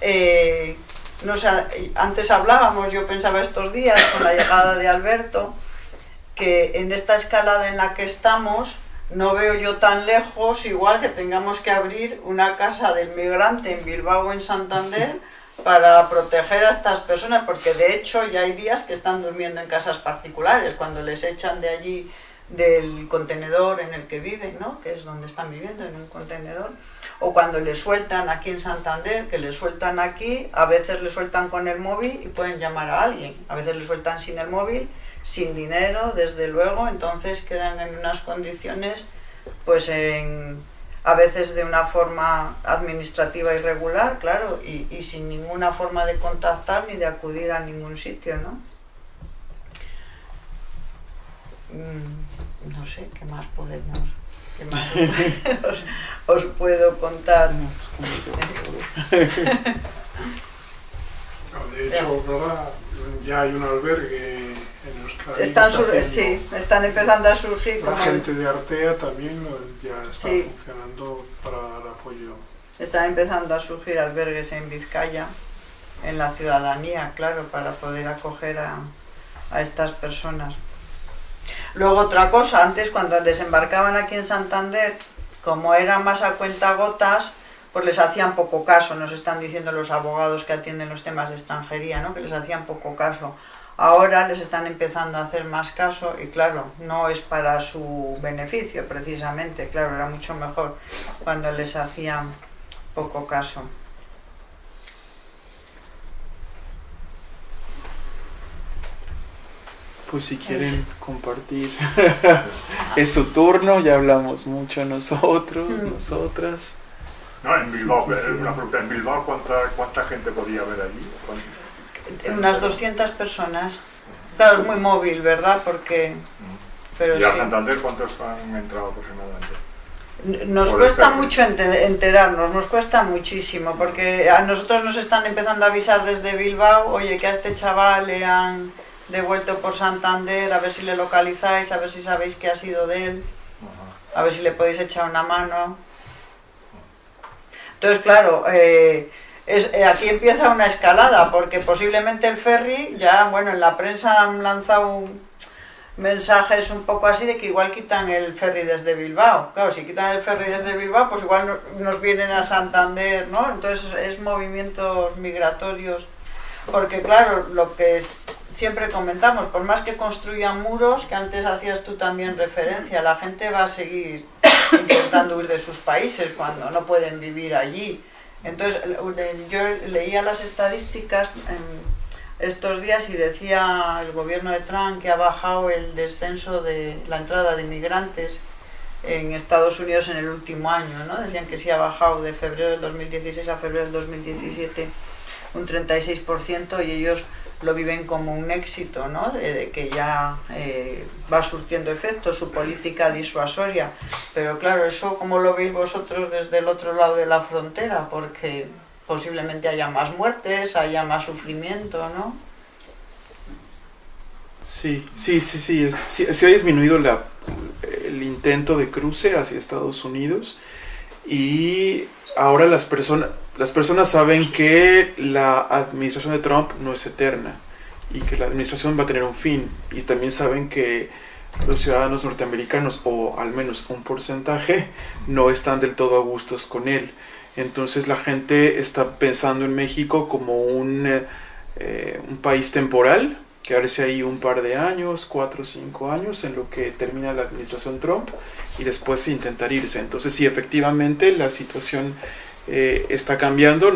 eh, no antes hablábamos, yo pensaba estos días con la llegada de Alberto, que en esta escalada en la que estamos no veo yo tan lejos, igual que tengamos que abrir una casa del migrante en Bilbao o en Santander para proteger a estas personas, porque de hecho ya hay días que están durmiendo en casas particulares, cuando les echan de allí del contenedor en el que viven, ¿no? que es donde están viviendo, en un contenedor o cuando le sueltan aquí en Santander, que le sueltan aquí, a veces le sueltan con el móvil y pueden llamar a alguien, a veces le sueltan sin el móvil, sin dinero, desde luego, entonces quedan en unas condiciones, pues en, a veces de una forma administrativa irregular, claro, y, y sin ninguna forma de contactar ni de acudir a ningún sitio, ¿no? Mm, no sé, ¿qué más podemos ¿Qué más os, puedo contar? de hecho, ahora ya hay un albergue en Euskadi. Están, sí, están empezando a surgir. La gente de Artea también ya está funcionando para el apoyo. Están empezando a surgir albergues en Vizcaya, en la ciudadanía, claro, para poder acoger a, a estas personas. Luego otra cosa, antes cuando desembarcaban aquí en Santander, como era más a cuenta gotas, pues les hacían poco caso, nos están diciendo los abogados que atienden los temas de extranjería, ¿no? que les hacían poco caso. Ahora les están empezando a hacer más caso y claro, no es para su beneficio precisamente, claro, era mucho mejor cuando les hacían poco caso. Pues si quieren compartir, es su turno, ya hablamos mucho nosotros, mm. nosotras. No, en Bilbao, una pregunta, ¿en Bilbao cuánta, cuánta gente podía haber allí? Unas 200 personas. Claro, es muy móvil, ¿verdad? Porque... Mm. Pero ¿Y a Santander cuántos han entrado aproximadamente? Nos cuesta mucho enterarnos, nos cuesta muchísimo, porque a nosotros nos están empezando a avisar desde Bilbao, oye, que a este chaval le han devuelto por Santander, a ver si le localizáis, a ver si sabéis qué ha sido de él, a ver si le podéis echar una mano. Entonces, claro, eh, es, eh, aquí empieza una escalada, porque posiblemente el ferry, ya, bueno, en la prensa han lanzado mensajes un poco así de que igual quitan el ferry desde Bilbao. Claro, si quitan el ferry desde Bilbao, pues igual nos vienen a Santander, ¿no? Entonces es movimientos migratorios, porque claro, lo que es, siempre comentamos, por más que construyan muros, que antes hacías tú también referencia, la gente va a seguir intentando huir de sus países cuando no pueden vivir allí. Entonces, yo leía las estadísticas estos días y decía el gobierno de Trump que ha bajado el descenso de la entrada de inmigrantes en Estados Unidos en el último año, ¿no? Decían que sí ha bajado de febrero del 2016 a febrero del 2017 un 36% y ellos lo viven como un éxito, ¿no? de, que ya eh, va surtiendo efecto su política disuasoria. Pero claro, eso como lo veis vosotros desde el otro lado de la frontera, porque posiblemente haya más muertes, haya más sufrimiento, ¿no? Sí, sí, sí, sí, sí, ha disminuido el intento de cruce hacia Estados Unidos y ahora las personas las personas saben que la administración de Trump no es eterna y que la administración va a tener un fin. Y también saben que los ciudadanos norteamericanos, o al menos un porcentaje, no están del todo a gustos con él. Entonces la gente está pensando en México como un, eh, un país temporal, quedarse ahí un par de años, cuatro o cinco años, en lo que termina la administración Trump y después intentar irse. Entonces sí, efectivamente la situación eh, está cambiando.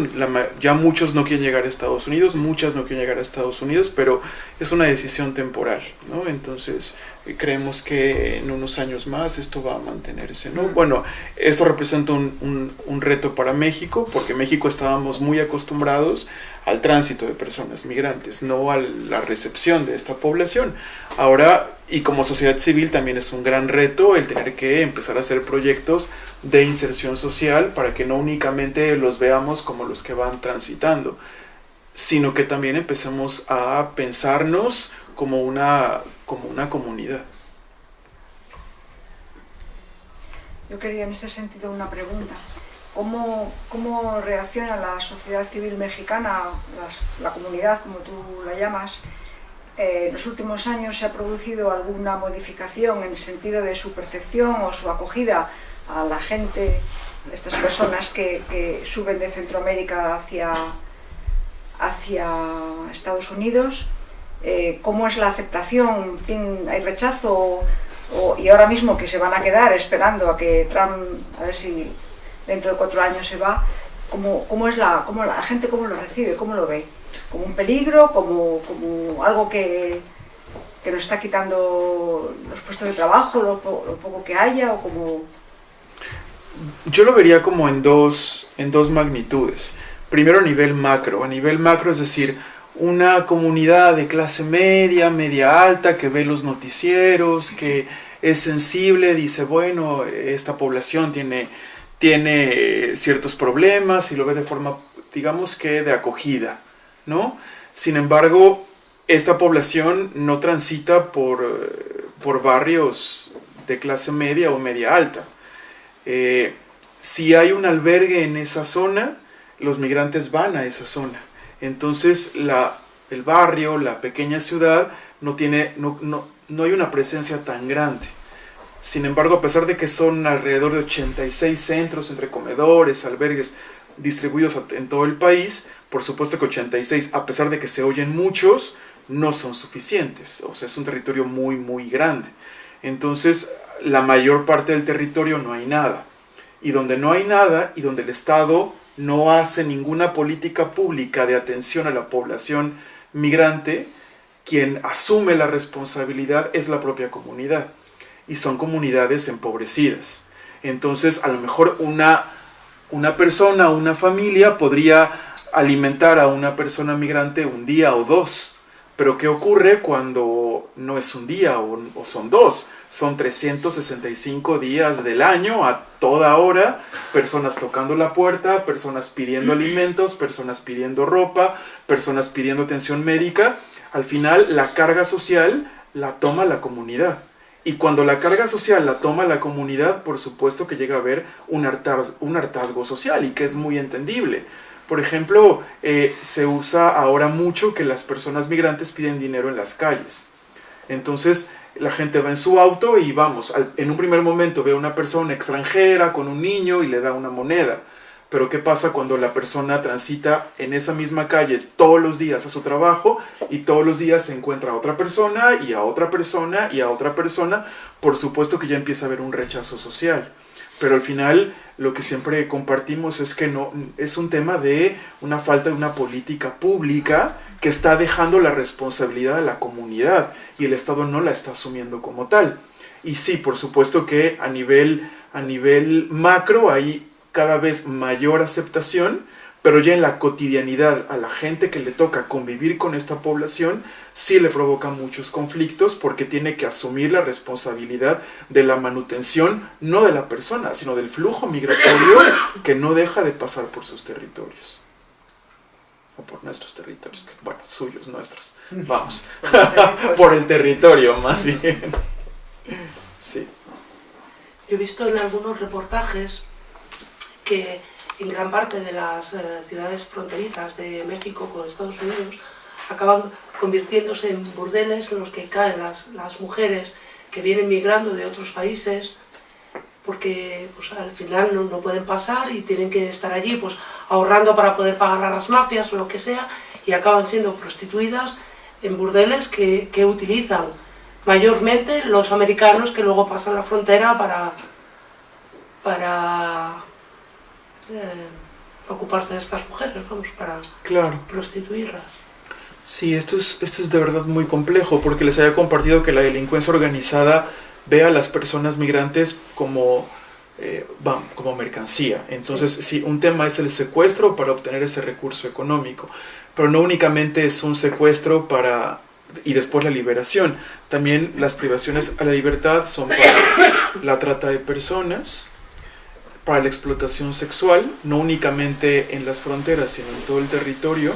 ya muchos no quieren llegar a Estados Unidos, muchas no quieren llegar a Estados Unidos, pero es una decisión temporal, ¿no? Entonces creemos que en unos años más esto va a mantenerse, ¿no? Bueno, esto representa un, un reto para México, porque México estábamos muy acostumbrados al tránsito de personas migrantes, no a la recepción de esta población. Ahora, y como sociedad civil también es un gran reto el tener que empezar a hacer proyectos de inserción social para que no únicamente los veamos como los que van transitando, sino que también empecemos a pensarnos como una, como una comunidad. Yo quería en este sentido una pregunta. ¿Cómo, cómo reacciona la sociedad civil mexicana, la comunidad como tú la llamas, eh, en los últimos años se ha producido alguna modificación en el sentido de su percepción o su acogida a la gente, estas personas que, suben de Centroamérica hacia, hacia Estados Unidos, eh, cómo es la aceptación, hay rechazo y ahora mismo que se van a quedar esperando a que Trump, a ver si dentro de cuatro años se va, cómo, cómo es la, cómo la gente cómo lo recibe, cómo lo ve, como un peligro, como, como algo que, que nos está quitando los puestos de trabajo, lo, lo poco que haya, o como yo lo vería como en dos, en dos magnitudes. Primero a nivel macro. A nivel macro es decir, una comunidad de clase media, media alta, que ve los noticieros, que es sensible, dice, bueno, esta población tiene, tiene ciertos problemas y lo ve de forma, digamos que de acogida, ¿no? Sin embargo, esta población no transita por, por barrios de clase media o media alta. Eh, si hay un albergue en esa zona, los migrantes van a esa zona. Entonces el barrio, la pequeña ciudad, no, tiene, no, no, no hay una presencia tan grande. Sin embargo, a pesar de que son alrededor de 86 centros entre comedores, albergues distribuidos en todo el país, por supuesto que 86, a pesar de que se oyen muchos, no son suficientes. O sea, es un territorio muy, muy grande. Entonces, la mayor parte del territorio no hay nada. Y donde no hay nada y donde el Estado no hace ninguna política pública de atención a la población migrante, quien asume la responsabilidad es la propia comunidad. Y son comunidades empobrecidas. Entonces, a lo mejor una, una persona, una familia podría alimentar a una persona migrante un día o dos. Pero ¿qué ocurre cuando no es un día o, o son dos? son 365 días del año a toda hora, personas tocando la puerta, personas pidiendo alimentos, personas pidiendo ropa, personas pidiendo atención médica. Al final la carga social la toma la comunidad. Y cuando la carga social la toma la comunidad, por supuesto que llega a haber un hartazgo, un hartazgo social y que es muy entendible. Por ejemplo, eh, se usa ahora mucho que las personas migrantes piden dinero en las calles. Entonces, la gente va en su auto y vamos, en un primer momento ve a una persona extranjera con un niño y le da una moneda. Pero ¿qué pasa cuando la persona transita en esa misma calle todos los días a su trabajo y todos los días se encuentra a otra persona y a otra persona y a otra persona? Por supuesto que ya empieza a haber un rechazo social. Pero al final lo que siempre compartimos es que no es un tema de una falta de una política pública que está dejando la responsabilidad a la comunidad y el Estado no la está asumiendo como tal. Y sí, por supuesto que a nivel, a nivel macro hay cada vez mayor aceptación, pero ya en la cotidianidad a la gente que le toca convivir con esta población, sí le provoca muchos conflictos porque tiene que asumir la responsabilidad de la manutención, no de la persona, sino del flujo migratorio que no deja de pasar por sus territorios. O por nuestros territorios, bueno, suyos, nuestros. Vamos, por el territorio más bien. Sí. Yo he visto en algunos reportajes que en gran parte de las eh, ciudades fronterizas de México con Estados Unidos acaban convirtiéndose en burdeles en los que caen las, las mujeres que vienen migrando de otros países porque pues, al final no, no, pueden pasar y tienen que estar allí pues, ahorrando para poder pagar a las mafias o lo que sea y acaban siendo prostituidas en burdeles que, que utilizan mayormente los americanos que luego pasan la frontera para, para eh, ocuparse de estas mujeres, vamos, para claro. prostituirlas. Sí, esto es, esto es de verdad muy complejo, porque les había compartido que la delincuencia organizada ve a las personas migrantes como, eh, como mercancía. Entonces, sí. sí, un tema es el secuestro para obtener ese recurso económico, pero no únicamente es un secuestro para y después la liberación. También las privaciones a la libertad son para la trata de personas, para la explotación sexual, no únicamente en las fronteras, sino en todo el territorio,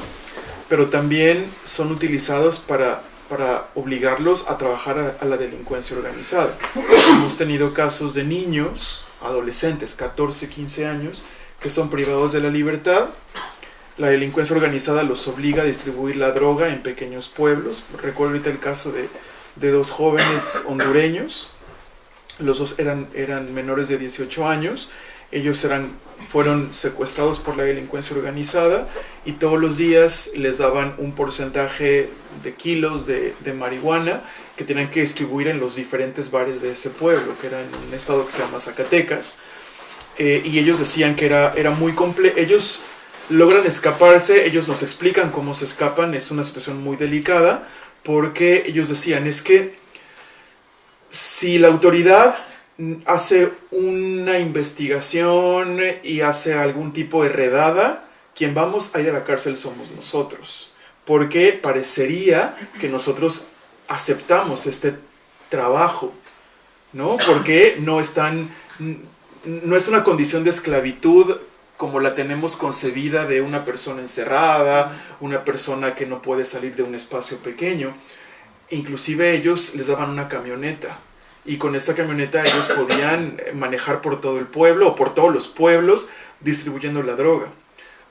pero también son utilizados para, para obligarlos a trabajar a, a la delincuencia organizada. Hemos tenido casos de niños, adolescentes, 14, 15 años, que son privados de la libertad. La delincuencia organizada los obliga a distribuir la droga en pequeños pueblos. Recuerdo ahorita el caso de, de dos jóvenes hondureños. Los dos eran, eran menores de 18 años ellos eran, fueron secuestrados por la delincuencia organizada y todos los días les daban un porcentaje de kilos de, de marihuana que tenían que distribuir en los diferentes bares de ese pueblo, que era en un estado que se llama Zacatecas. Eh, y ellos decían que era, era muy complejo. Ellos logran escaparse, ellos nos explican cómo se escapan, es una situación muy delicada, porque ellos decían, es que si la autoridad hace una investigación y hace algún tipo de redada, quien vamos a ir a la cárcel somos nosotros. Porque parecería que nosotros aceptamos este trabajo, ¿no? Porque no están, no es una condición de esclavitud como la tenemos concebida de una persona encerrada, una persona que no puede salir de un espacio pequeño. Inclusive ellos les daban una camioneta y con esta camioneta ellos podían manejar por todo el pueblo o por todos los pueblos distribuyendo la droga.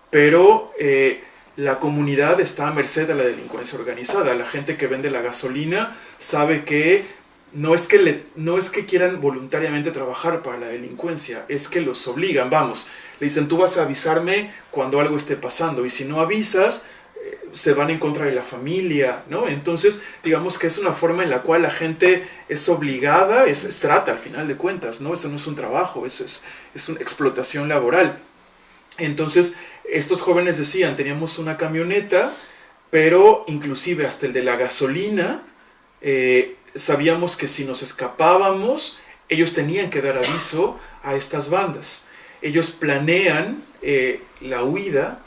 Pero eh, la comunidad está a merced de la delincuencia organizada. La gente que vende la gasolina sabe que no es que, no es que quieran voluntariamente trabajar para la delincuencia, es que los obligan. Vamos, le dicen tú vas a avisarme cuando algo esté pasando y si no avisas, se van en contra de la familia, ¿no? Entonces, digamos que es una forma en la cual la gente es obligada, es, es trata al final de cuentas, ¿no? Esto no es un trabajo, es, es, es una explotación laboral. Entonces, estos jóvenes decían, teníamos una camioneta, pero inclusive hasta el de la gasolina, eh, sabíamos que si nos escapábamos, ellos tenían que dar aviso a estas bandas. Ellos planean eh, la huida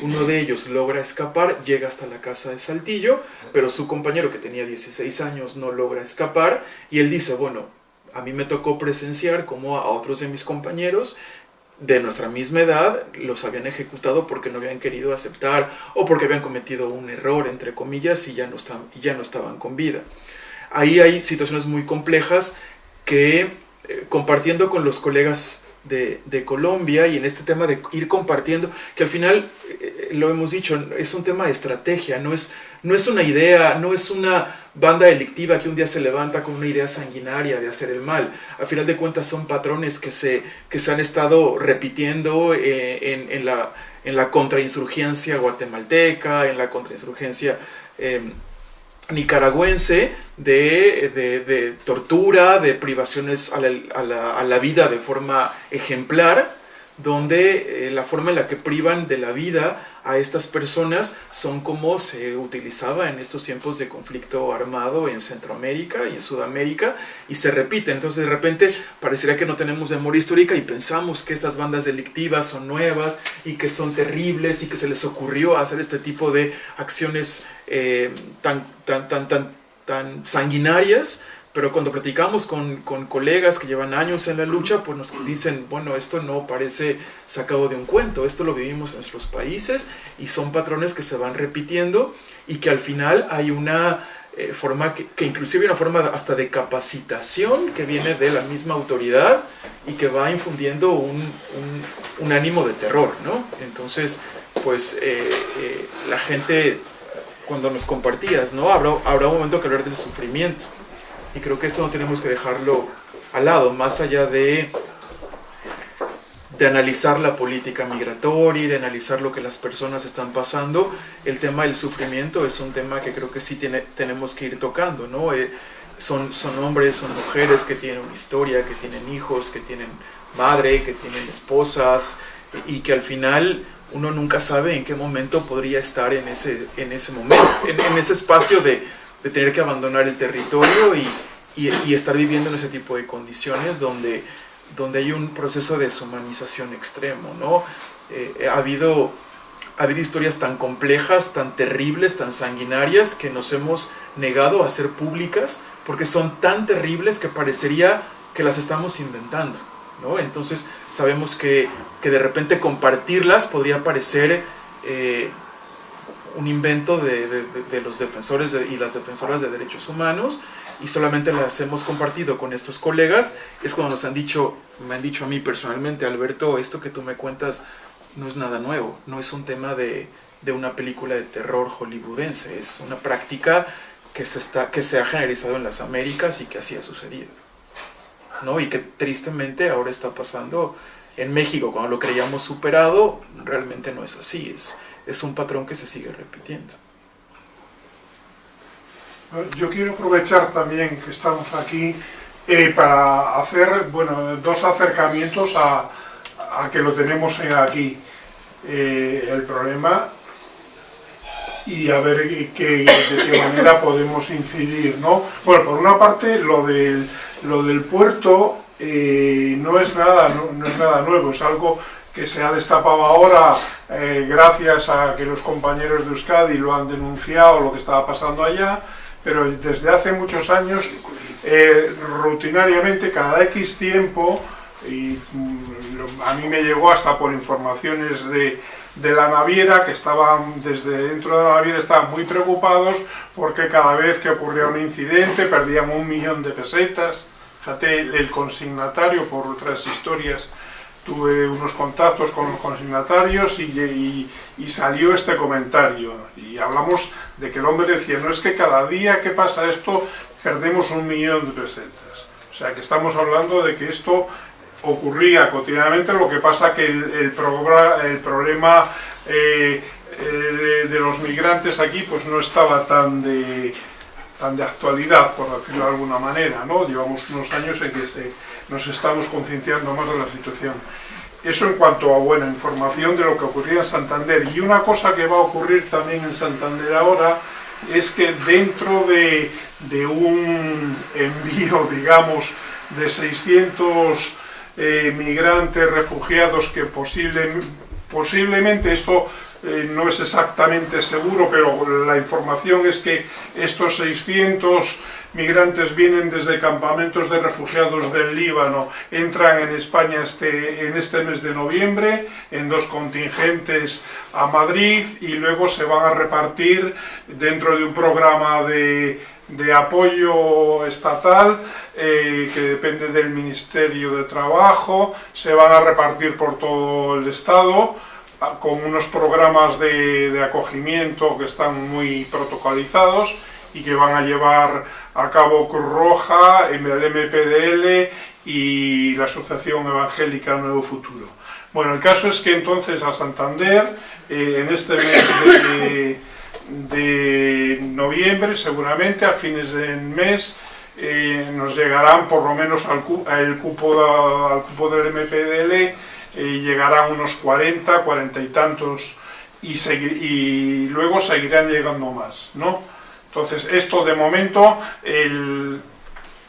uno de ellos logra escapar, llega hasta la casa de Saltillo, pero su compañero que tenía 16 años no logra escapar y él dice, bueno, a mí me tocó presenciar como a otros de mis compañeros de nuestra misma edad los habían ejecutado porque no habían querido aceptar o porque habían cometido un error, entre comillas, y ya no, están, ya no estaban con vida. Ahí hay situaciones muy complejas que eh, compartiendo con los colegas de, Colombia y en este tema de ir compartiendo, que al final, eh, lo hemos dicho, es un tema de estrategia, no es, no es una idea, no es una banda delictiva que un día se levanta con una idea sanguinaria de hacer el mal. Al final de cuentas son patrones que se, que se han estado repitiendo eh, en, en, la, en la contrainsurgencia guatemalteca, en la contrainsurgencia... Eh, nicaragüense de, tortura, de privaciones a la, vida de forma ejemplar, donde eh, la forma en la que privan de la vida a estas personas son como se utilizaba en estos tiempos de conflicto armado en Centroamérica y en Sudamérica y se repite. Entonces de repente parecería que no tenemos memoria histórica y pensamos que estas bandas delictivas son nuevas y que son terribles y que se les ocurrió hacer este tipo de acciones eh, tan, tan, tan, tan, tan sanguinarias pero cuando platicamos con, con, colegas que llevan años en la lucha, pues nos dicen, bueno, esto no parece sacado de un cuento, esto lo vivimos en nuestros países y son patrones que se van repitiendo y que al final hay una eh, forma, que, que, inclusive una forma hasta de capacitación que viene de la misma autoridad y que va infundiendo un, un, un ánimo de terror, ¿no? Entonces, pues eh, eh, la gente, cuando nos compartías, ¿no? Habrá, habrá un momento que hablar del sufrimiento y creo que eso no tenemos que dejarlo al lado, más allá de, de analizar la política migratoria y de analizar lo que las personas están pasando, el tema del sufrimiento es un tema que creo que sí tiene, tenemos que ir tocando, ¿no? Eh, son, son hombres, son mujeres que tienen una historia, que tienen hijos, que tienen madre, que tienen esposas y que al final uno nunca sabe en qué momento podría estar en ese, en ese momento, en, en ese espacio de, de tener que abandonar el territorio y, y, estar viviendo en ese tipo de condiciones donde, donde hay un proceso de deshumanización extremo, ¿no? Eh, ha, habido, ha habido historias tan complejas, tan terribles, tan sanguinarias que nos hemos negado a hacer públicas porque son tan terribles que parecería que las estamos inventando, ¿no? Entonces sabemos que, que de repente compartirlas podría parecer... Eh, un invento de, los defensores y las defensoras de derechos humanos y solamente las hemos compartido con estos colegas, es cuando nos han dicho, me han dicho a mí personalmente, Alberto, esto que tú me cuentas no es nada nuevo, no es un tema de, de una película de terror hollywoodense, es una práctica que se, está, que se ha generalizado en las Américas y que así ha sucedido. ¿no? Y que tristemente ahora está pasando en México, cuando lo creíamos superado, realmente no es así, es, es un patrón que se sigue repitiendo. Yo quiero aprovechar también que estamos aquí eh, para hacer bueno, dos acercamientos a, a que lo tenemos aquí, eh, el problema y a ver qué, de qué manera podemos incidir. ¿no? Bueno, por una parte, lo del, lo del puerto eh, no, es nada, no, no es nada nuevo, es algo que se ha destapado ahora eh, gracias a que los compañeros de Euskadi lo han denunciado, lo que estaba pasando allá, pero desde hace muchos años, eh, rutinariamente, cada X tiempo, y mm, a mí me llegó hasta por informaciones de, de la naviera, que estaban desde dentro de la naviera estaban muy preocupados porque cada vez que ocurría un incidente perdían un millón de pesetas, fíjate el consignatario por otras historias tuve unos contactos con los consignatarios y, salió este comentario y hablamos de que el hombre decía, no es que cada día que pasa esto perdemos un millón de pesetas. O sea que estamos hablando de que esto ocurría cotidianamente, lo que pasa que el problema eh, eh, de, los migrantes aquí pues no estaba tan de, tan de actualidad, por decirlo de alguna manera, ¿no? Llevamos unos años en que se nos estamos concienciando más de la situación. Eso en cuanto a buena información de lo que ocurría en Santander. Y una cosa que va a ocurrir también en Santander ahora es que dentro de, de un envío, digamos, de 600 eh, migrantes, refugiados, que posible, posiblemente esto eh, no es exactamente seguro, pero la información es que estos 600 migrantes vienen desde campamentos de refugiados del Líbano, entran en España este, en este mes de noviembre en dos contingentes a Madrid y luego se van a repartir dentro de un programa de, de apoyo estatal eh, que depende del Ministerio de Trabajo, se van a repartir por todo el Estado con unos programas de, de acogimiento que están muy protocolizados y que van a llevar a cabo Cruz Roja, el MPDL y la Asociación Evangélica Nuevo Futuro. Bueno, el caso es que entonces a Santander, eh, en este mes de, noviembre, seguramente a fines del mes, eh, nos llegarán por lo menos al, cupo, al cupo del MPDL, eh, llegarán unos 40, 40 y tantos y, luego seguirán llegando más, ¿no? Entonces, esto de momento,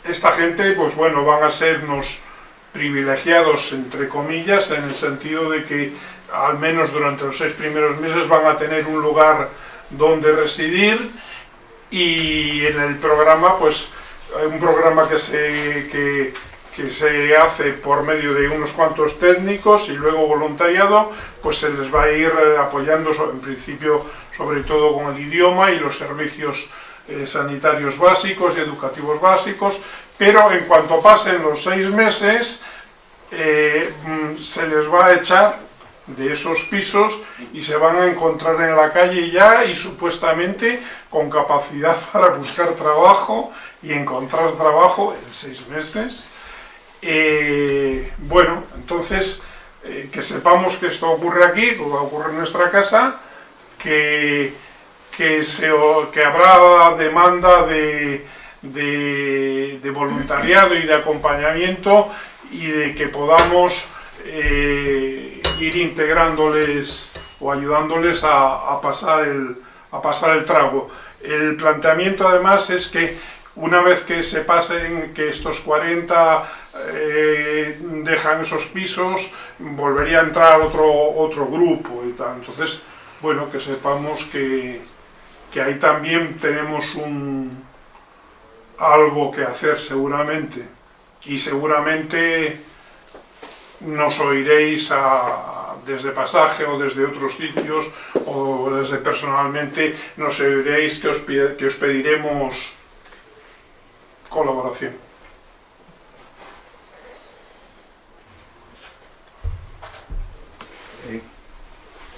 esta gente, pues bueno, van a sernos privilegiados, entre comillas, en el sentido de que al menos durante los seis primeros meses van a tener un lugar donde residir y en el programa, pues, un programa que se, que se hace por medio de unos cuantos técnicos y luego voluntariado, pues se les va a ir apoyando en principio sobre todo con el idioma y los servicios eh, sanitarios básicos y educativos básicos, pero en cuanto pasen los seis meses eh, mm, se les va a echar de esos pisos y se van a encontrar en la calle ya y supuestamente con capacidad para buscar trabajo y encontrar trabajo en seis meses. Eh, bueno, entonces que sepamos que esto ocurre aquí, que ocurre en nuestra casa, que, que, se, que habrá demanda de, de, voluntariado y de acompañamiento y de que podamos eh, ir integrándoles o ayudándoles a, pasar el, a pasar el trago. El planteamiento además es que una vez que se pasen, que estos 40 eh, dejan esos pisos, volvería a entrar otro, otro grupo y tal. Entonces, bueno, que sepamos que, que ahí también tenemos un, algo que hacer seguramente y seguramente nos oiréis desde pasaje o desde otros sitios o desde personalmente nos oiréis que os, que os pediremos colaboración.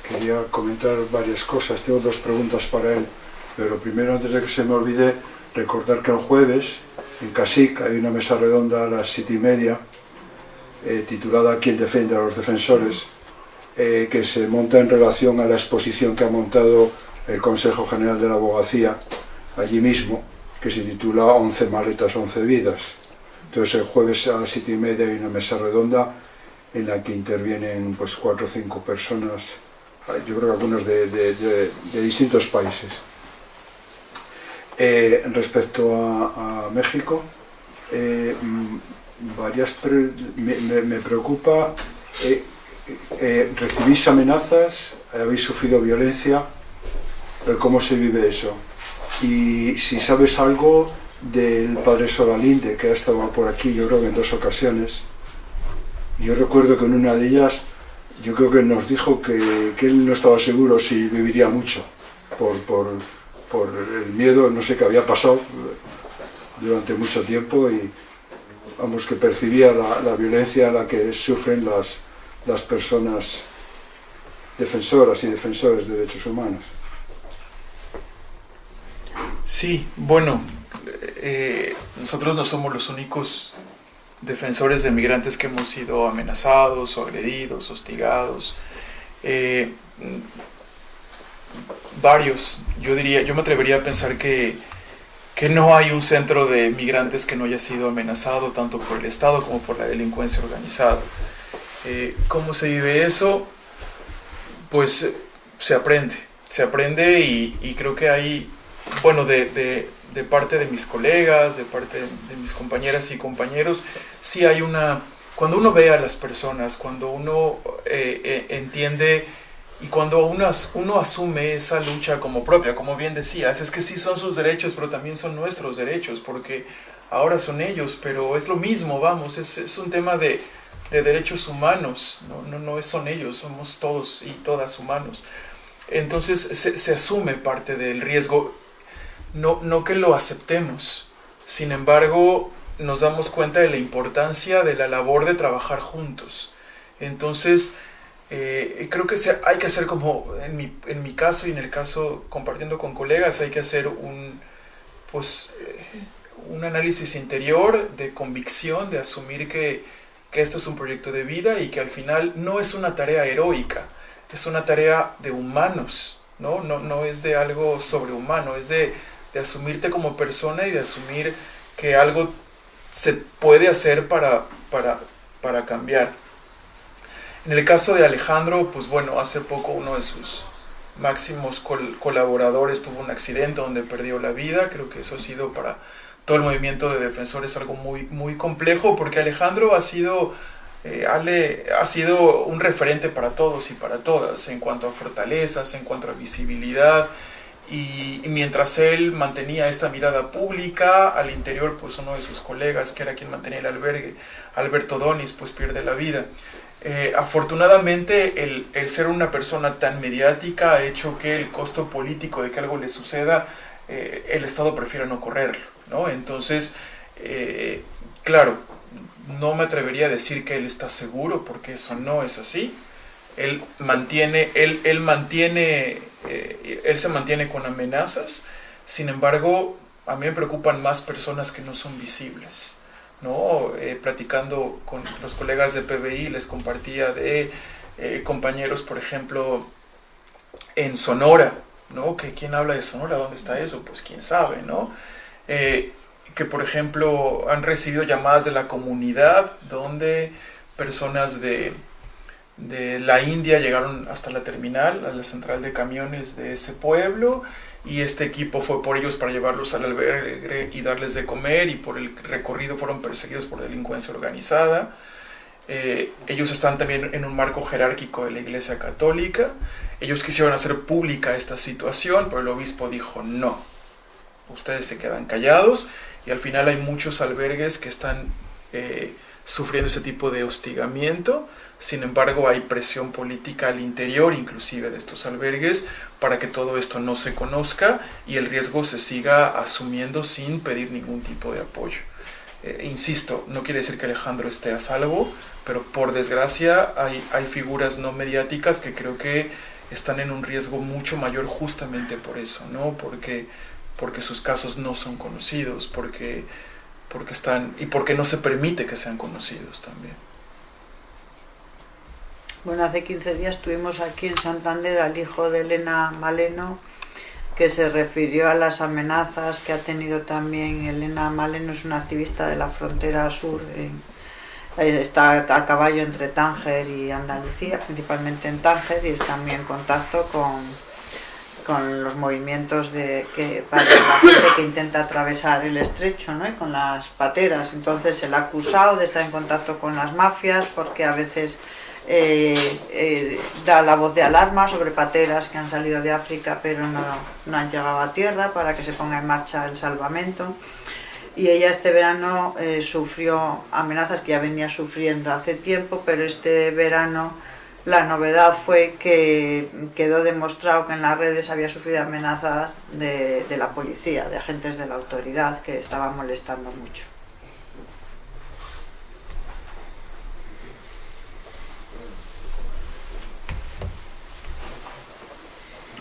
Quería comentar varias cosas, tengo dos preguntas para él, pero primero antes de que se me olvide recordar que el jueves en Casic hay una mesa redonda a las siete y media eh, titulada ¿Quién defiende a los defensores? Eh, que se monta en relación a la exposición que ha montado el Consejo General de la Abogacía allí mismo, que se titula 11 maletas, 11 vidas. Entonces el jueves a las siete y media hay una mesa redonda en la que intervienen pues cuatro o cinco personas, yo creo que algunos de, distintos países. Eh, respecto a, México, eh, mm, varias me, preocupa, eh, recibís amenazas, habéis sufrido violencia, ¿cómo se vive eso? Y si sabes algo del padre Solalinde, que ha estado por aquí, yo creo que en dos ocasiones, yo recuerdo que en una de ellas, yo creo que nos dijo que, que él no estaba seguro si viviría mucho, por, por por el miedo, no sé qué había pasado durante mucho tiempo y vamos, que percibía la, violencia a la que sufren las, las personas defensoras y defensores de derechos humanos. Sí, bueno, eh, nosotros no somos los únicos defensores de migrantes que hemos sido amenazados agredidos, hostigados. Eh, varios. Yo diría, yo me atrevería a pensar que, que no hay un centro de migrantes que no haya sido amenazado tanto por el Estado como por la delincuencia organizada. Eh, ¿Cómo se vive eso? Pues se aprende, se aprende y, creo que hay, bueno, de, de, parte de mis colegas, de parte de, mis compañeras y compañeros, sí hay una, cuando uno ve a las personas, cuando uno eh, eh, entiende y cuando uno, asume esa lucha como propia, como bien decías, es que sí son sus derechos, pero también son nuestros derechos, porque ahora son ellos, pero es lo mismo, vamos, es, un tema de, de, derechos humanos, no, no, son ellos, somos todos y todas humanos. Entonces se asume parte del riesgo, no, no que lo aceptemos, sin embargo nos damos cuenta de la importancia de la labor de trabajar juntos. Entonces, eh, creo que hay que hacer como, en mi, en mi, caso y en el caso compartiendo con colegas, hay que hacer un, pues, eh, un análisis interior de convicción, de asumir que, que, esto es un proyecto de vida y que al final no es una tarea heroica, es una tarea de humanos, ¿no? No, no es de algo sobrehumano, es de, de asumirte como persona y de asumir que algo se puede hacer para, para, para cambiar. En el caso de Alejandro, pues bueno, hace poco uno de sus máximos colaboradores tuvo un accidente donde perdió la vida. Creo que eso ha sido para todo el movimiento de defensores algo muy, muy complejo porque Alejandro ha sido, eh, Ale, ha sido un referente para todos y para todas en cuanto a fortalezas, en cuanto a visibilidad. Y, mientras él mantenía esta mirada pública, al interior, pues uno de sus colegas, que era quien mantenía el albergue, Alberto Donis, pues pierde la vida. Eh, afortunadamente, el, el, ser una persona tan mediática ha hecho que el costo político de que algo le suceda, eh, el Estado prefiera no correrlo, ¿no? Entonces, eh, claro, no me atrevería a decir que él está seguro, porque eso no es así. Él mantiene, él, él mantiene eh, él se mantiene con amenazas, sin embargo, a mí me preocupan más personas que no son visibles. ¿no? Eh, platicando con los colegas de PBI, les compartía de eh, compañeros, por ejemplo, en Sonora, ¿no? Que quién habla de Sonora, ¿dónde está eso? Pues quién sabe, ¿no? que por ejemplo han recibido llamadas de la comunidad donde personas de, de la India llegaron hasta la terminal, a la central de camiones de ese pueblo y este equipo fue por ellos para llevarlos al albergue y darles de comer y por el recorrido fueron perseguidos por delincuencia organizada. Eh, ellos están también en un marco jerárquico de la Iglesia Católica. Ellos quisieron hacer pública esta situación, pero el obispo dijo no. Ustedes se quedan callados y al final hay muchos albergues que están eh, sufriendo ese tipo de hostigamiento sin embargo, hay presión política al interior, inclusive de estos albergues, para que todo esto no se conozca y el riesgo se siga asumiendo sin pedir ningún tipo de apoyo. Eh, insisto, no quiere decir que Alejandro esté a salvo, pero por desgracia hay, hay figuras no mediáticas que creo que están en un riesgo mucho mayor justamente por eso, ¿no? Porque, porque sus casos no son conocidos, porque, porque están, y porque no se permite que sean conocidos también. Bueno, hace 15 días tuvimos aquí en Santander al hijo de Elena Maleno, que se refirió a las amenazas que ha tenido también Elena Maleno, es una activista de la frontera sur, eh, está a caballo entre Tánger y Andalucía, principalmente en Tánger, y está muy en contacto con, con los movimientos de que para la gente que intenta atravesar el estrecho, ¿no? y con las pateras. Entonces ha acusado de estar en contacto con las mafias porque a veces eh, eh, da la voz de alarma sobre pateras que han salido de África pero no, no, han llegado a tierra para que se ponga en marcha el salvamento. Y ella este verano eh, sufrió amenazas que ya venía sufriendo hace tiempo, pero este verano la novedad fue que quedó demostrado que en las redes había sufrido amenazas de, de la policía, de agentes de la autoridad que estaban molestando mucho.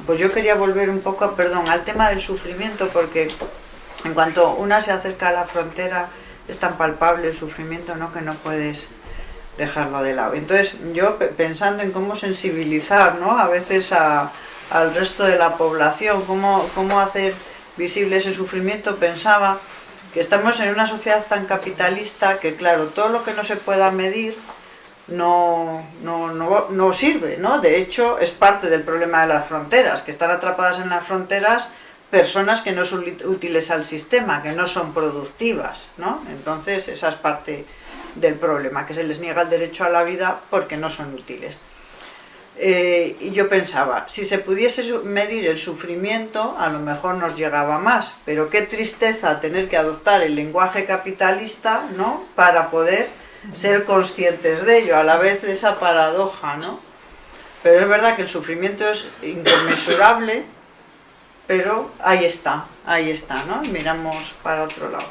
Pues yo quería volver un poco, perdón, al tema del sufrimiento, porque en cuanto una se acerca a la frontera, es tan palpable el sufrimiento, ¿no? Que no puedes dejarlo de lado. Entonces, yo pensando en cómo sensibilizar, ¿no? A veces al resto de la población, cómo, cómo hacer visible ese sufrimiento, pensaba que estamos en una sociedad tan capitalista que, claro, todo lo que no se pueda medir, no, no, no, no, sirve, ¿no? De hecho, es parte del problema de las fronteras, que están atrapadas en las fronteras personas que no son útiles al sistema, que no son productivas, ¿no? Entonces, esa es parte del problema, que se les niega el derecho a la vida porque no son útiles. Eh, y yo pensaba, si se pudiese medir el sufrimiento, a lo mejor nos llegaba más, pero qué tristeza tener que adoptar el lenguaje capitalista, ¿no?, para poder ser conscientes de ello, a la vez esa paradoja, ¿no? Pero es verdad que el sufrimiento es inconmensurable, pero ahí está, ahí está, ¿no? Y miramos para otro lado.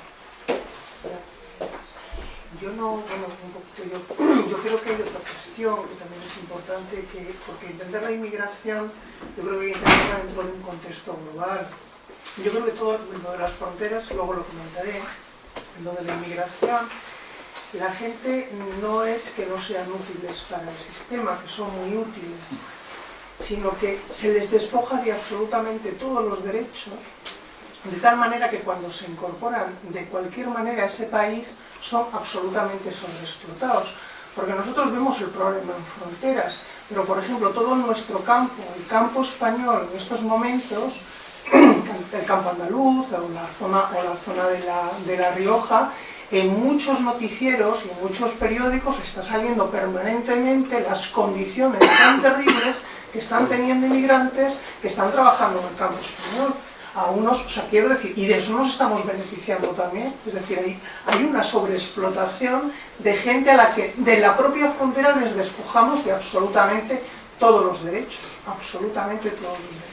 Yo no, bueno, un poquito, yo, yo creo que hay otra cuestión que también es importante, que, porque entender la inmigración, yo creo que hay que entenderla dentro de un contexto global. Yo creo que todo lo de las fronteras, luego lo comentaré, lo de la inmigración, la gente no es que no sean útiles para el sistema, que son muy útiles, sino que se les despoja de absolutamente todos los derechos, de tal manera que cuando se incorporan de cualquier manera a ese país son absolutamente sobreexplotados. Porque nosotros vemos el problema en fronteras, pero por ejemplo todo nuestro campo, el campo español en estos momentos, el campo andaluz o la zona, o la zona de, la, de la Rioja, en muchos noticieros y en muchos periódicos está saliendo permanentemente las condiciones tan terribles que están teniendo inmigrantes que están trabajando en el campo español. A unos, o sea, quiero decir, y de eso nos estamos beneficiando también, es decir, hay, hay una sobreexplotación de gente a la que de la propia frontera les despojamos de absolutamente todos los derechos, absolutamente todos los derechos.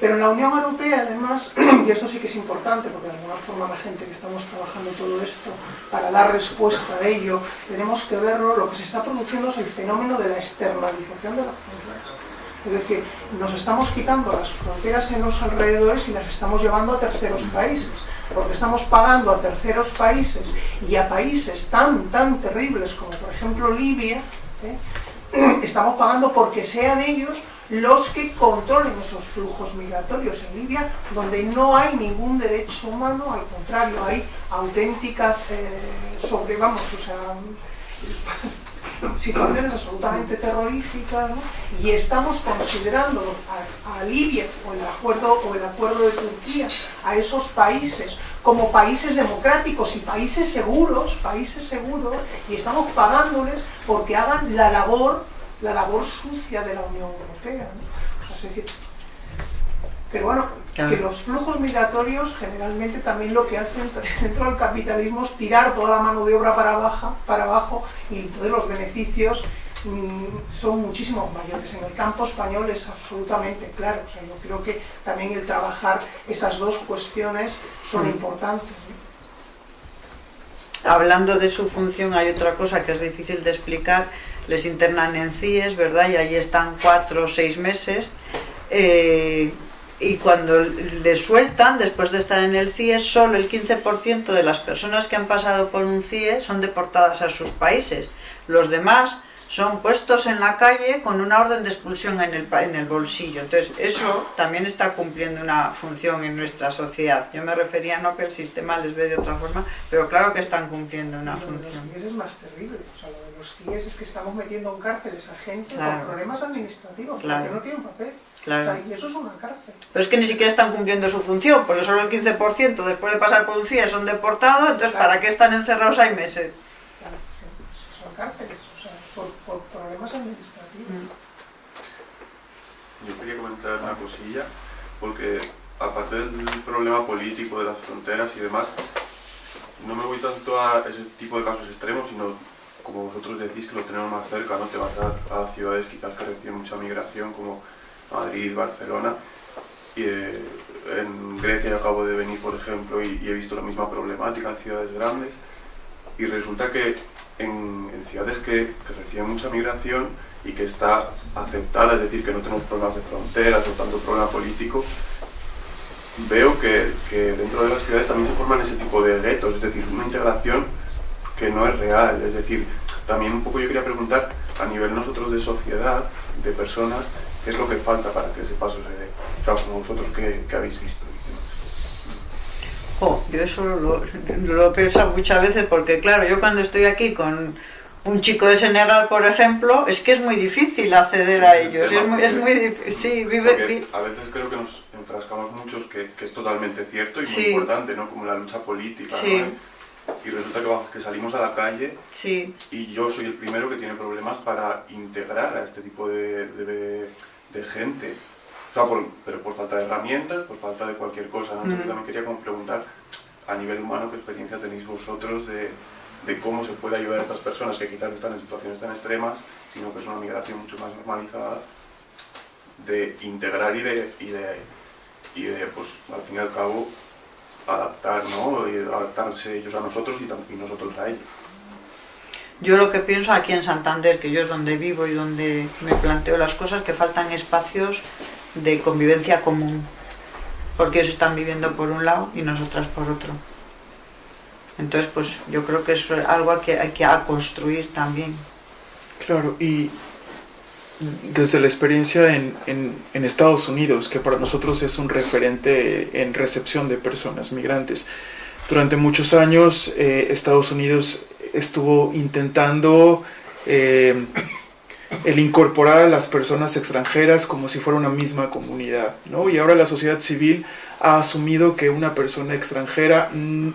Pero en la Unión Europea, además, y esto sí que es importante, porque de alguna forma la gente que estamos trabajando todo esto, para dar respuesta a ello, tenemos que verlo, lo que se está produciendo es el fenómeno de la externalización de las fronteras. Es decir, nos estamos quitando las fronteras en los alrededores y las estamos llevando a terceros países, porque estamos pagando a terceros países y a países tan, tan terribles como por ejemplo Libia, ¿eh? estamos pagando porque sean ellos los que controlen esos flujos migratorios en Libia, donde no hay ningún derecho humano, al contrario, hay auténticas eh, sobre, vamos, o sea, situaciones absolutamente terroríficas, ¿no? y estamos considerando a, a, Libia o el acuerdo o el acuerdo de Turquía a esos países como países democráticos y países seguros, países seguros, y estamos pagándoles porque hagan la labor la labor sucia de la Unión Europea. ¿no? Es decir, pero bueno, claro. que los flujos migratorios generalmente también lo que hacen dentro del capitalismo es tirar toda la mano de obra para, baja, para abajo y entonces los beneficios mmm, son muchísimo mayores. En el campo español es absolutamente claro. O sea, yo creo que también el trabajar esas dos cuestiones son mm. importantes. ¿no? Hablando de su función hay otra cosa que es difícil de explicar, les internan en CIES, ¿verdad? Y allí están cuatro o seis meses. Eh, y cuando les sueltan, después de estar en el CIE, solo el 15% de las personas que han pasado por un CIE son deportadas a sus países. Los demás son puestos en la calle con una orden de expulsión en el, en el bolsillo. Entonces, eso también está cumpliendo una función en nuestra sociedad. Yo me refería no que el sistema les ve de otra forma, pero claro que están cumpliendo una función. Los CIES es más terrible. O sea, lo de los CIES es que estamos metiendo en cárceles a gente claro. por problemas administrativos, claro. porque no tienen papel. Claro. O sea, y eso es una cárcel. Pero es que ni siquiera están cumpliendo su función, porque solo el 15% después de pasar por un CIE son deportados, entonces. ¿para qué están encerrados ahí meses? Claro, sí, son cárceles, o sea, por, por Yo quería comentar una cosilla, porque aparte del problema político de las fronteras y demás, no me voy tanto a ese tipo de casos extremos, sino como vosotros decís que lo tenemos más cerca, ¿no? Te vas a, ciudades quizás que reciben mucha migración, como Madrid, Barcelona. Y eh, en Grecia acabo de venir, por ejemplo, y, he visto la misma problemática en ciudades grandes. Y resulta que en, ciudades que, que, reciben mucha migración y que está aceptada, es decir, que no tenemos problemas de fronteras o tanto problema político, veo que, que dentro de las ciudades también se forman ese tipo de guetos, es decir, una integración que no es real. Es decir, también un poco yo quería preguntar, a nivel nosotros de sociedad, de personas, ¿Qué es lo que falta para que ese paso se dé? O sea, como vosotros que, que habéis visto. Yo eso lo, lo he pensado muchas veces porque, claro, yo cuando estoy aquí con un chico de Senegal, por ejemplo, es que es muy difícil acceder a ellos. Es muy, es muy difícil. Sí, vive. A veces creo que nos enfrascamos muchos, que, que es totalmente cierto y sí. muy importante, ¿no? Como la lucha política, sí. ¿no? y resulta que, que, salimos a la calle sí. y yo soy el primero que tiene problemas para integrar a este tipo de, de, de gente, sea, por, pero por falta de herramientas, por falta de cualquier cosa. ¿no? Uh -huh. también quería como preguntar a nivel humano qué experiencia tenéis vosotros de, de, cómo se puede ayudar a estas personas que quizás no están en situaciones tan extremas, sino que es una migración mucho más normalizada, de integrar y de, y de, y de pues al fin y al cabo, adaptar, ¿no? Y adaptarse ellos a nosotros y, y nosotros a ellos. Yo lo que pienso aquí en Santander, que yo es donde vivo y donde me planteo las cosas, que faltan espacios de convivencia común, porque ellos están viviendo por un lado y nosotras por otro. Entonces, pues yo creo que eso es algo que hay que construir también. Claro, y desde la experiencia en, en, Estados Unidos, que para nosotros es un referente en recepción de personas migrantes. Durante muchos años eh, Estados Unidos estuvo intentando eh, el incorporar a las personas extranjeras como si fuera una misma comunidad, ¿no? Y ahora la sociedad civil ha asumido que una persona extranjera mm,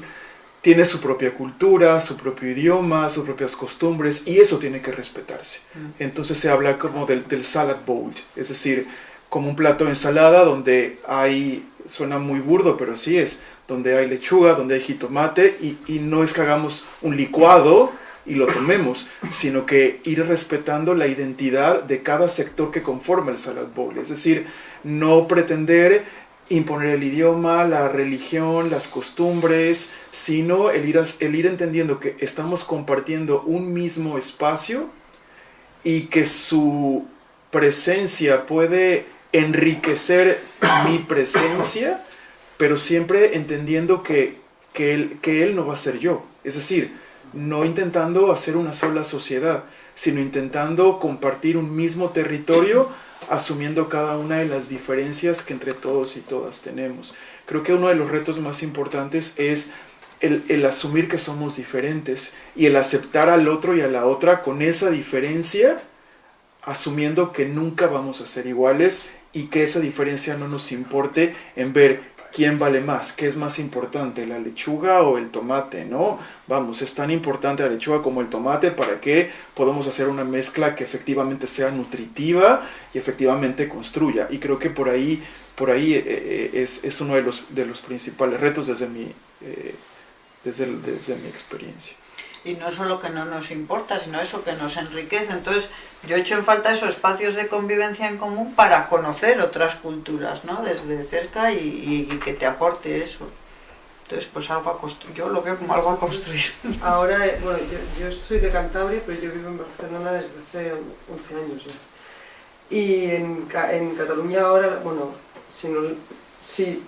tiene su propia cultura, su propio idioma, sus propias costumbres, y eso tiene que respetarse. Mm. Entonces se habla como del, salad bowl, es decir, como un plato de ensalada donde hay, suena muy burdo, pero así es, donde hay lechuga, donde hay jitomate, y, y no es que hagamos un licuado y lo tomemos, sino que ir respetando la identidad de cada sector que conforma el salad bowl, es decir, no pretender imponer el idioma, la religión, las costumbres, sino el ir, el ir entendiendo que estamos compartiendo un mismo espacio y que su presencia puede enriquecer mi presencia, pero siempre entendiendo que, que, él, que él no va a ser yo. Es decir, no intentando hacer una sola sociedad, sino intentando compartir un mismo territorio asumiendo cada una de las diferencias que entre todos y todas tenemos. Creo que uno de los retos más importantes es el, asumir que somos diferentes y el aceptar al otro y a la otra con esa diferencia, asumiendo que nunca vamos a ser iguales y que esa diferencia no nos importe en ver quién vale más, qué es más importante, la lechuga o el tomate, ¿no? Vamos, es tan importante la lechuga como el tomate para que podamos hacer una mezcla que efectivamente sea nutritiva y efectivamente construya. Y creo que por ahí, por ahí eh, eh, es, es, uno de los, de los principales retos desde mi, eh, desde, desde mi experiencia y no solo que no nos importa, sino eso que nos enriquece. Entonces, yo he hecho en falta esos espacios de convivencia en común para conocer otras culturas, ¿no? Desde cerca y, que te aporte eso. Entonces, pues algo a construir. Yo lo veo como algo a construir. Ahora, eh, bueno, yo, soy de Cantabria, pero yo vivo en Barcelona desde hace 11 años Y en, en Cataluña ahora, bueno, si, no, si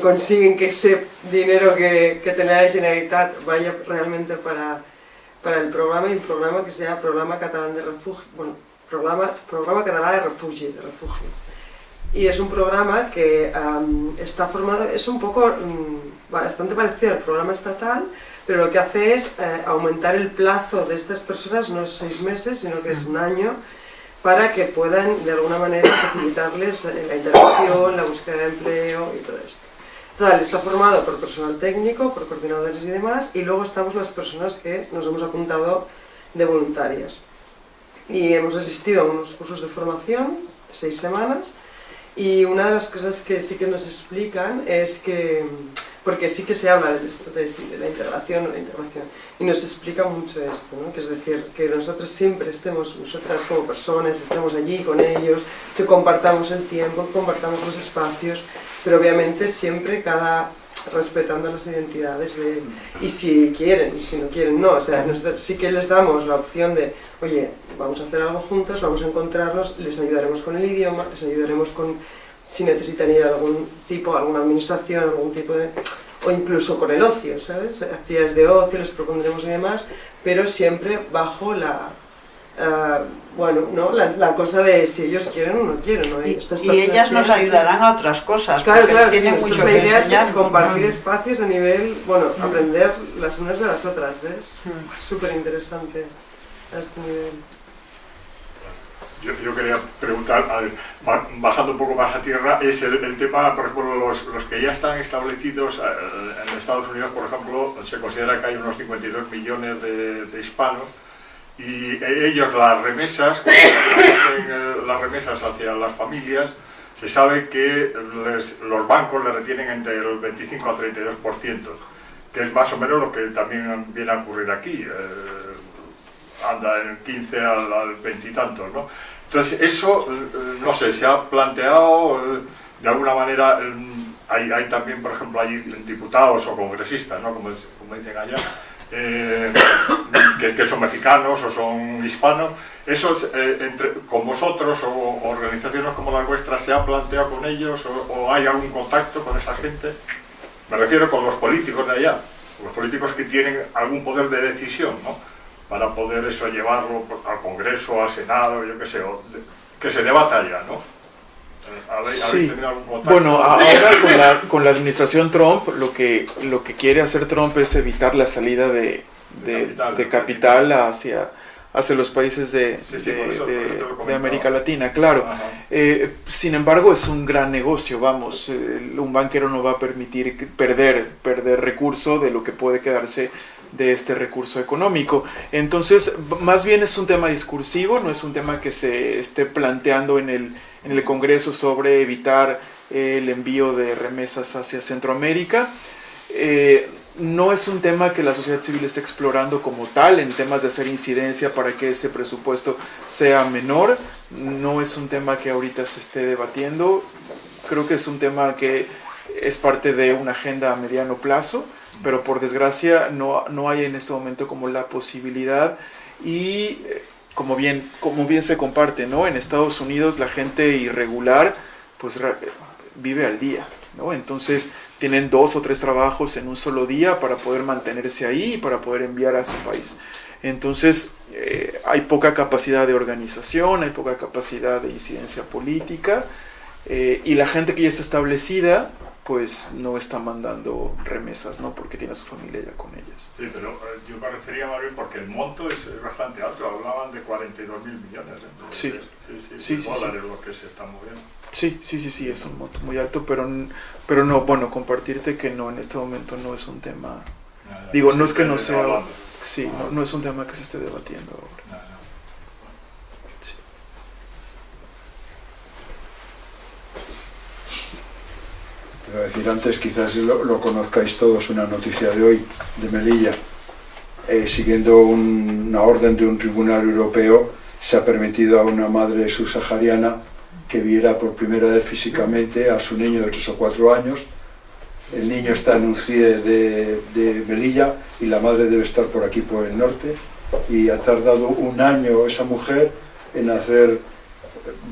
consiguen que ese dinero que, que tiene la Generalitat vaya realmente para, para el programa, y un programa que sea Programa Catalán de Refugio, bueno, Programa, programa Catalán de Refugio, de Refugio. Y es un programa que está formado, es un poco, mm, bastante parecido al programa estatal, pero lo que hace es eh, aumentar el plazo de estas personas, no es seis meses, sino que es un año, para que puedan de alguna manera facilitarles eh, la interacción, la búsqueda de empleo y todo esto. Total, está formado por personal técnico, por coordinadores y demás, y luego estamos las personas que nos hemos apuntado de voluntarias. Y hemos asistido a unos cursos de formación, seis semanas, y una de las cosas que sí que nos explican es que porque sí que se habla de esto, de, la integración o la integración, y nos explica mucho esto, ¿no? que es decir, que nosotros siempre estemos, nosotras como personas, estemos allí con ellos, que compartamos el tiempo, compartamos los espacios, pero obviamente siempre cada respetando las identidades de, y si quieren y si no quieren, no, o sea, sí que les damos la opción de, oye, vamos a hacer algo juntos, vamos a encontrarnos, les ayudaremos con el idioma, les ayudaremos con si necesitan ir a algún tipo, alguna administración, algún tipo de... o incluso con el ocio, ¿sabes? Actividades de ocio, les propondremos y demás, pero siempre bajo la... Uh, bueno, ¿no? La, la, cosa de si ellos quieren o no quieren, ¿no? Y, y ellas nos ayudarán a otras cosas. Claro, claro, tienen sí, mucho idea es compartir espacios a nivel, bueno, mm. aprender las unas de las otras, ¿eh? es mm. súper interesante a este nivel. Yo, yo, quería preguntar, bajando un poco más a tierra, es el, tema, por ejemplo, los, los, que ya están establecidos eh, en Estados Unidos, por ejemplo, se considera que hay unos 52 millones de, hispanos y ellos las remesas, eh, las remesas hacia las familias, se sabe que los bancos le retienen entre el 25 al 32%, que es más o menos lo que también viene a ocurrir aquí. Eh, anda en 15 al, 20 y tantos, ¿no? Entonces, eso, eh, no sé, se ha planteado, eh, de alguna manera, hay, hay, también, por ejemplo, hay diputados o congresistas, ¿no? Como, como dicen allá, eh, que, son mexicanos o son hispanos, eso entre, con vosotros o organizaciones como las vuestras, ¿se ha planteado con ellos o, o hay algún contacto con esa gente? Me refiero con los políticos de allá, los políticos que tienen algún poder de decisión, ¿no? Para poder eso llevarlo al Congreso, al Senado, yo qué sé, que se debata ya, ¿no? sí. Bueno, ahora con la, con la, administración Trump, lo que, lo que quiere hacer Trump es evitar la salida de, de, capital, hacia, hacia los países de, de América Latina, claro. Eh, sin embargo, es un gran negocio, vamos, un banquero no va a permitir perder, perder recurso de lo que puede quedarse de este recurso económico. Entonces, más bien es un tema discursivo, no es un tema que se esté planteando en el, en el Congreso sobre evitar el envío de remesas hacia Centroamérica. Eh, no es un tema que la sociedad civil esté explorando como tal en temas de hacer incidencia para que ese presupuesto sea menor. No es un tema que ahorita se esté debatiendo. Creo que es un tema que es parte de una agenda a mediano plazo, pero por desgracia no, no hay en este momento como la posibilidad y eh, como bien, como bien se comparte, ¿no? En Estados Unidos la gente irregular pues vive al día, ¿no? Entonces tienen dos o tres trabajos en un solo día para poder mantenerse ahí y para poder enviar a su país. Entonces eh, hay poca capacidad de organización, hay poca capacidad de incidencia política eh, y la gente que ya está establecida pues no está mandando remesas, ¿no? Porque tiene a su familia ya con ellas. Sí, pero eh, yo me refería más bien porque el monto es, bastante alto, hablaban de 42 mil millones sí. sí, sí, sí, dólares lo que se está moviendo. Sí, sí, sí, sí, es un monto muy alto, pero, pero no, bueno, compartirte que no, en este momento no es un tema, digo, no es que no sea, sí, no, no, es un tema que se esté debatiendo ahora. Decir, antes quizás lo, conozcáis todos, una noticia de hoy de Melilla. Eh, siguiendo una orden de un tribunal europeo, se ha permitido a una madre subsahariana que viera por primera vez físicamente a su niño de 3 o 4 años. El niño está en un CIE de, de Melilla y la madre debe estar por aquí, por el norte. Y ha tardado un año esa mujer en hacer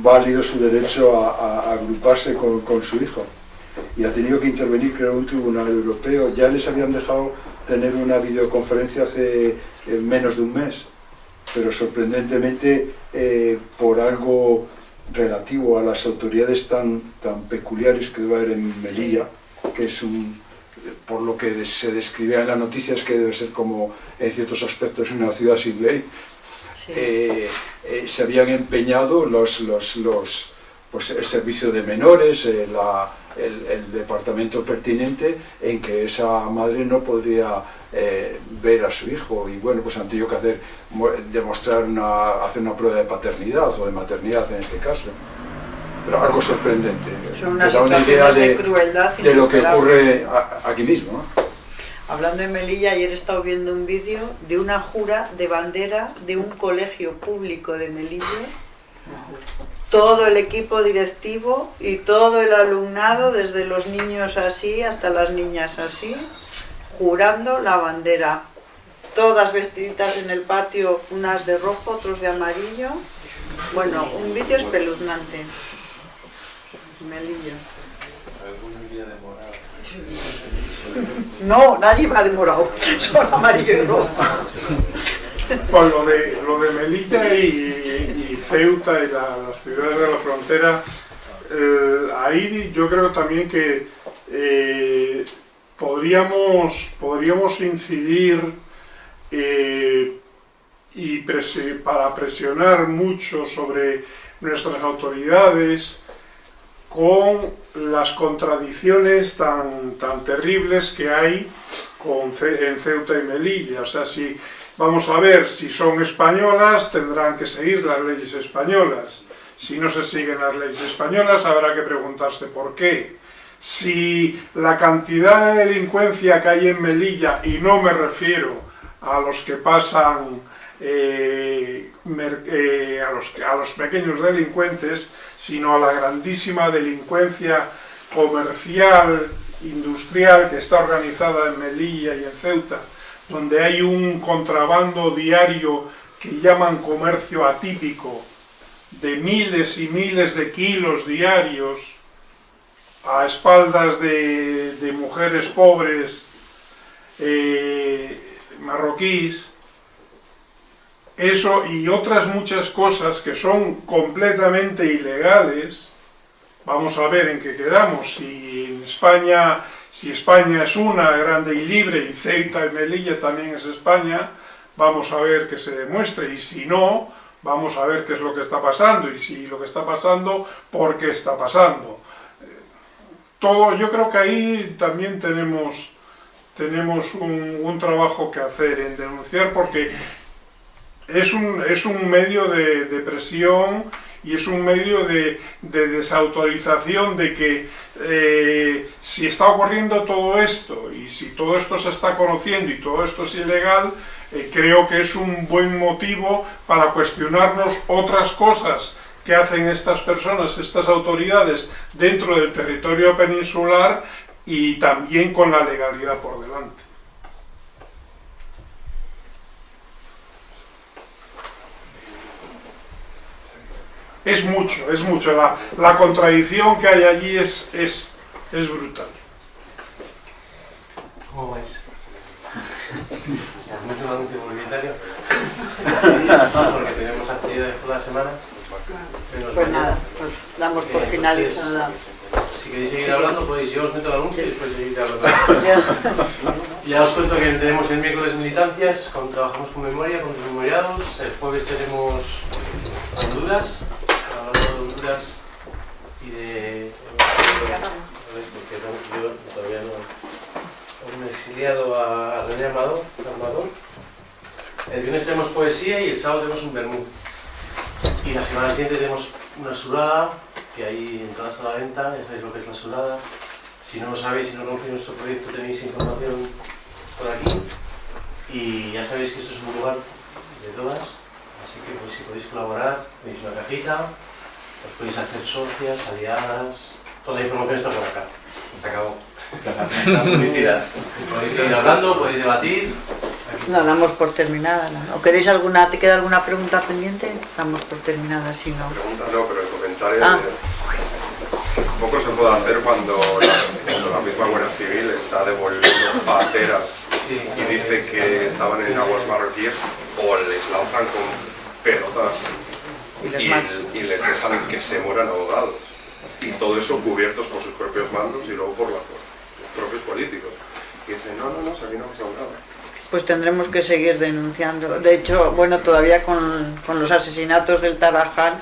válido su derecho a, agruparse con, con su hijo y ha tenido que intervenir, creo, un tribunal europeo. Ya les habían dejado tener una videoconferencia hace eh, menos de un mes, pero sorprendentemente eh, por algo relativo a las autoridades tan, tan peculiares que debe haber en Melilla, que es un, por lo que se describía en las noticias que debe ser como en ciertos aspectos una ciudad sin ley, eh, se habían empeñado los, los, los, pues el servicio de menores, la, el, departamento pertinente en que esa madre no podría eh, ver a su hijo y bueno, pues han tenido que hacer, demostrar una, hacer una prueba de paternidad o de maternidad en este caso. Pero algo sorprendente. Son unas una idea de, crueldad de lo que ocurre aquí mismo. Hablando de Melilla, ayer he estado viendo un vídeo de una jura de bandera de un colegio público de Melilla todo el equipo directivo y todo el alumnado, desde los niños así hasta las niñas así, jurando la bandera. Todas vestiditas en el patio, unas de rojo, otros de amarillo. Bueno, un vídeo espeluznante. Melillo. No, nadie va de morado, solo amarillo y rojo. Pues lo de, lo de Melilla y, Ceuta y las ciudades de la frontera, eh, ahí yo creo también que eh, podríamos, podríamos incidir eh, y para presionar mucho sobre nuestras autoridades con las contradicciones tan, tan terribles que hay con, en Ceuta y Melilla. O sea, si Vamos a ver, si son españolas tendrán que seguir las leyes españolas. Si no se siguen las leyes españolas habrá que preguntarse por qué. Si la cantidad de delincuencia que hay en Melilla, y no me refiero a los que pasan, eh, eh, a, los, a los pequeños delincuentes, sino a la grandísima delincuencia comercial, industrial que está organizada en Melilla y en Ceuta, donde hay un contrabando diario que llaman comercio atípico, de miles y miles de kilos diarios a espaldas de, mujeres pobres eh, marroquíes, eso y otras muchas cosas que son completamente ilegales, vamos a ver en qué quedamos, si en España, si España es una grande y libre y Ceuta y Melilla también es España, vamos a ver que se demuestre y si no, vamos a ver qué es lo que está pasando y si lo que está pasando, por qué está pasando. Todo, yo creo que ahí también tenemos, tenemos un, un trabajo que hacer en denunciar porque es un, es un medio de, de, presión y es un medio de, de desautorización de que eh, si está ocurriendo todo esto y si todo esto se está conociendo y todo esto es ilegal, eh, creo que es un buen motivo para cuestionarnos otras cosas que hacen estas personas, estas autoridades dentro del territorio peninsular y también con la legalidad por delante. Es mucho, es mucho. La, la contradicción que hay allí es, es, es brutal. ¿Cómo vais? ¿Mucho un anuncio publicitario? Porque tenemos actividades toda la semana. Pues nada, pues damos por Eh, finalizada. Si queréis seguir hablando, podéis, yo os meto el anuncio y después seguir hablando. Ya os cuento que tenemos el miércoles militancias, con- trabajamos con memoria, con los memoriados. El jueves tenemos Honduras, de Honduras y de... Porque no- yo todavía no... Un exiliado a René Amador. El viernes tenemos poesía y el sábado tenemos un vermú. Y la semana siguiente tenemos una surada, que hay entradas a la venta, ya sabéis lo que es la surada. Si no lo sabéis, si no conocéis nuestro proyecto, tenéis información por aquí. Y ya sabéis que esto es un lugar de todas, así que pues, si podéis colaborar, tenéis una cajita, os podéis hacer socias, aliadas, toda la información está por acá. Se acabó. La publicidad. Podéis seguir hablando, podéis debatir. No, damos por terminada. ¿no? ¿O queréis alguna, te queda alguna pregunta pendiente? Damos por terminada, si no. Pregunta no, pero el comentario Ah. de- poco se puede hacer cuando la, cuando la misma Guardia Civil está devolviendo pateras y dice que estaban en aguas marroquíes o les lanzan con pelotas Y les y, matan. y les dejan que se mueran ahogados. Y todo eso cubiertos por sus propios mandos y luego por, la- por los propios políticos. Y dicen, no, no, no, si aquí no ha pasado nada. Pues tendremos que seguir denunciando. De hecho, bueno, todavía con, con los asesinatos del Tarajal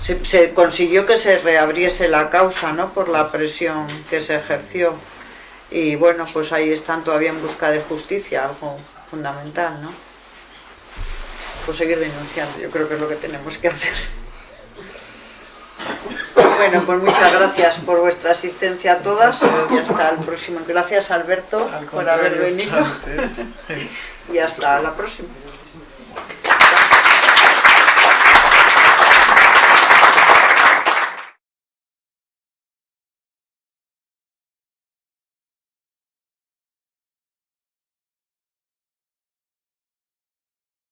se, se consiguió que se reabriese la causa, ¿no? Por la presión que se ejerció. Y bueno, pues ahí están todavía en busca de justicia, algo fundamental, ¿no? Pues seguir denunciando, yo creo que es lo que tenemos que hacer. Bueno, pues muchas gracias por vuestra asistencia a todas y hasta el próximo. Gracias Alberto por haber venido y hasta la próxima.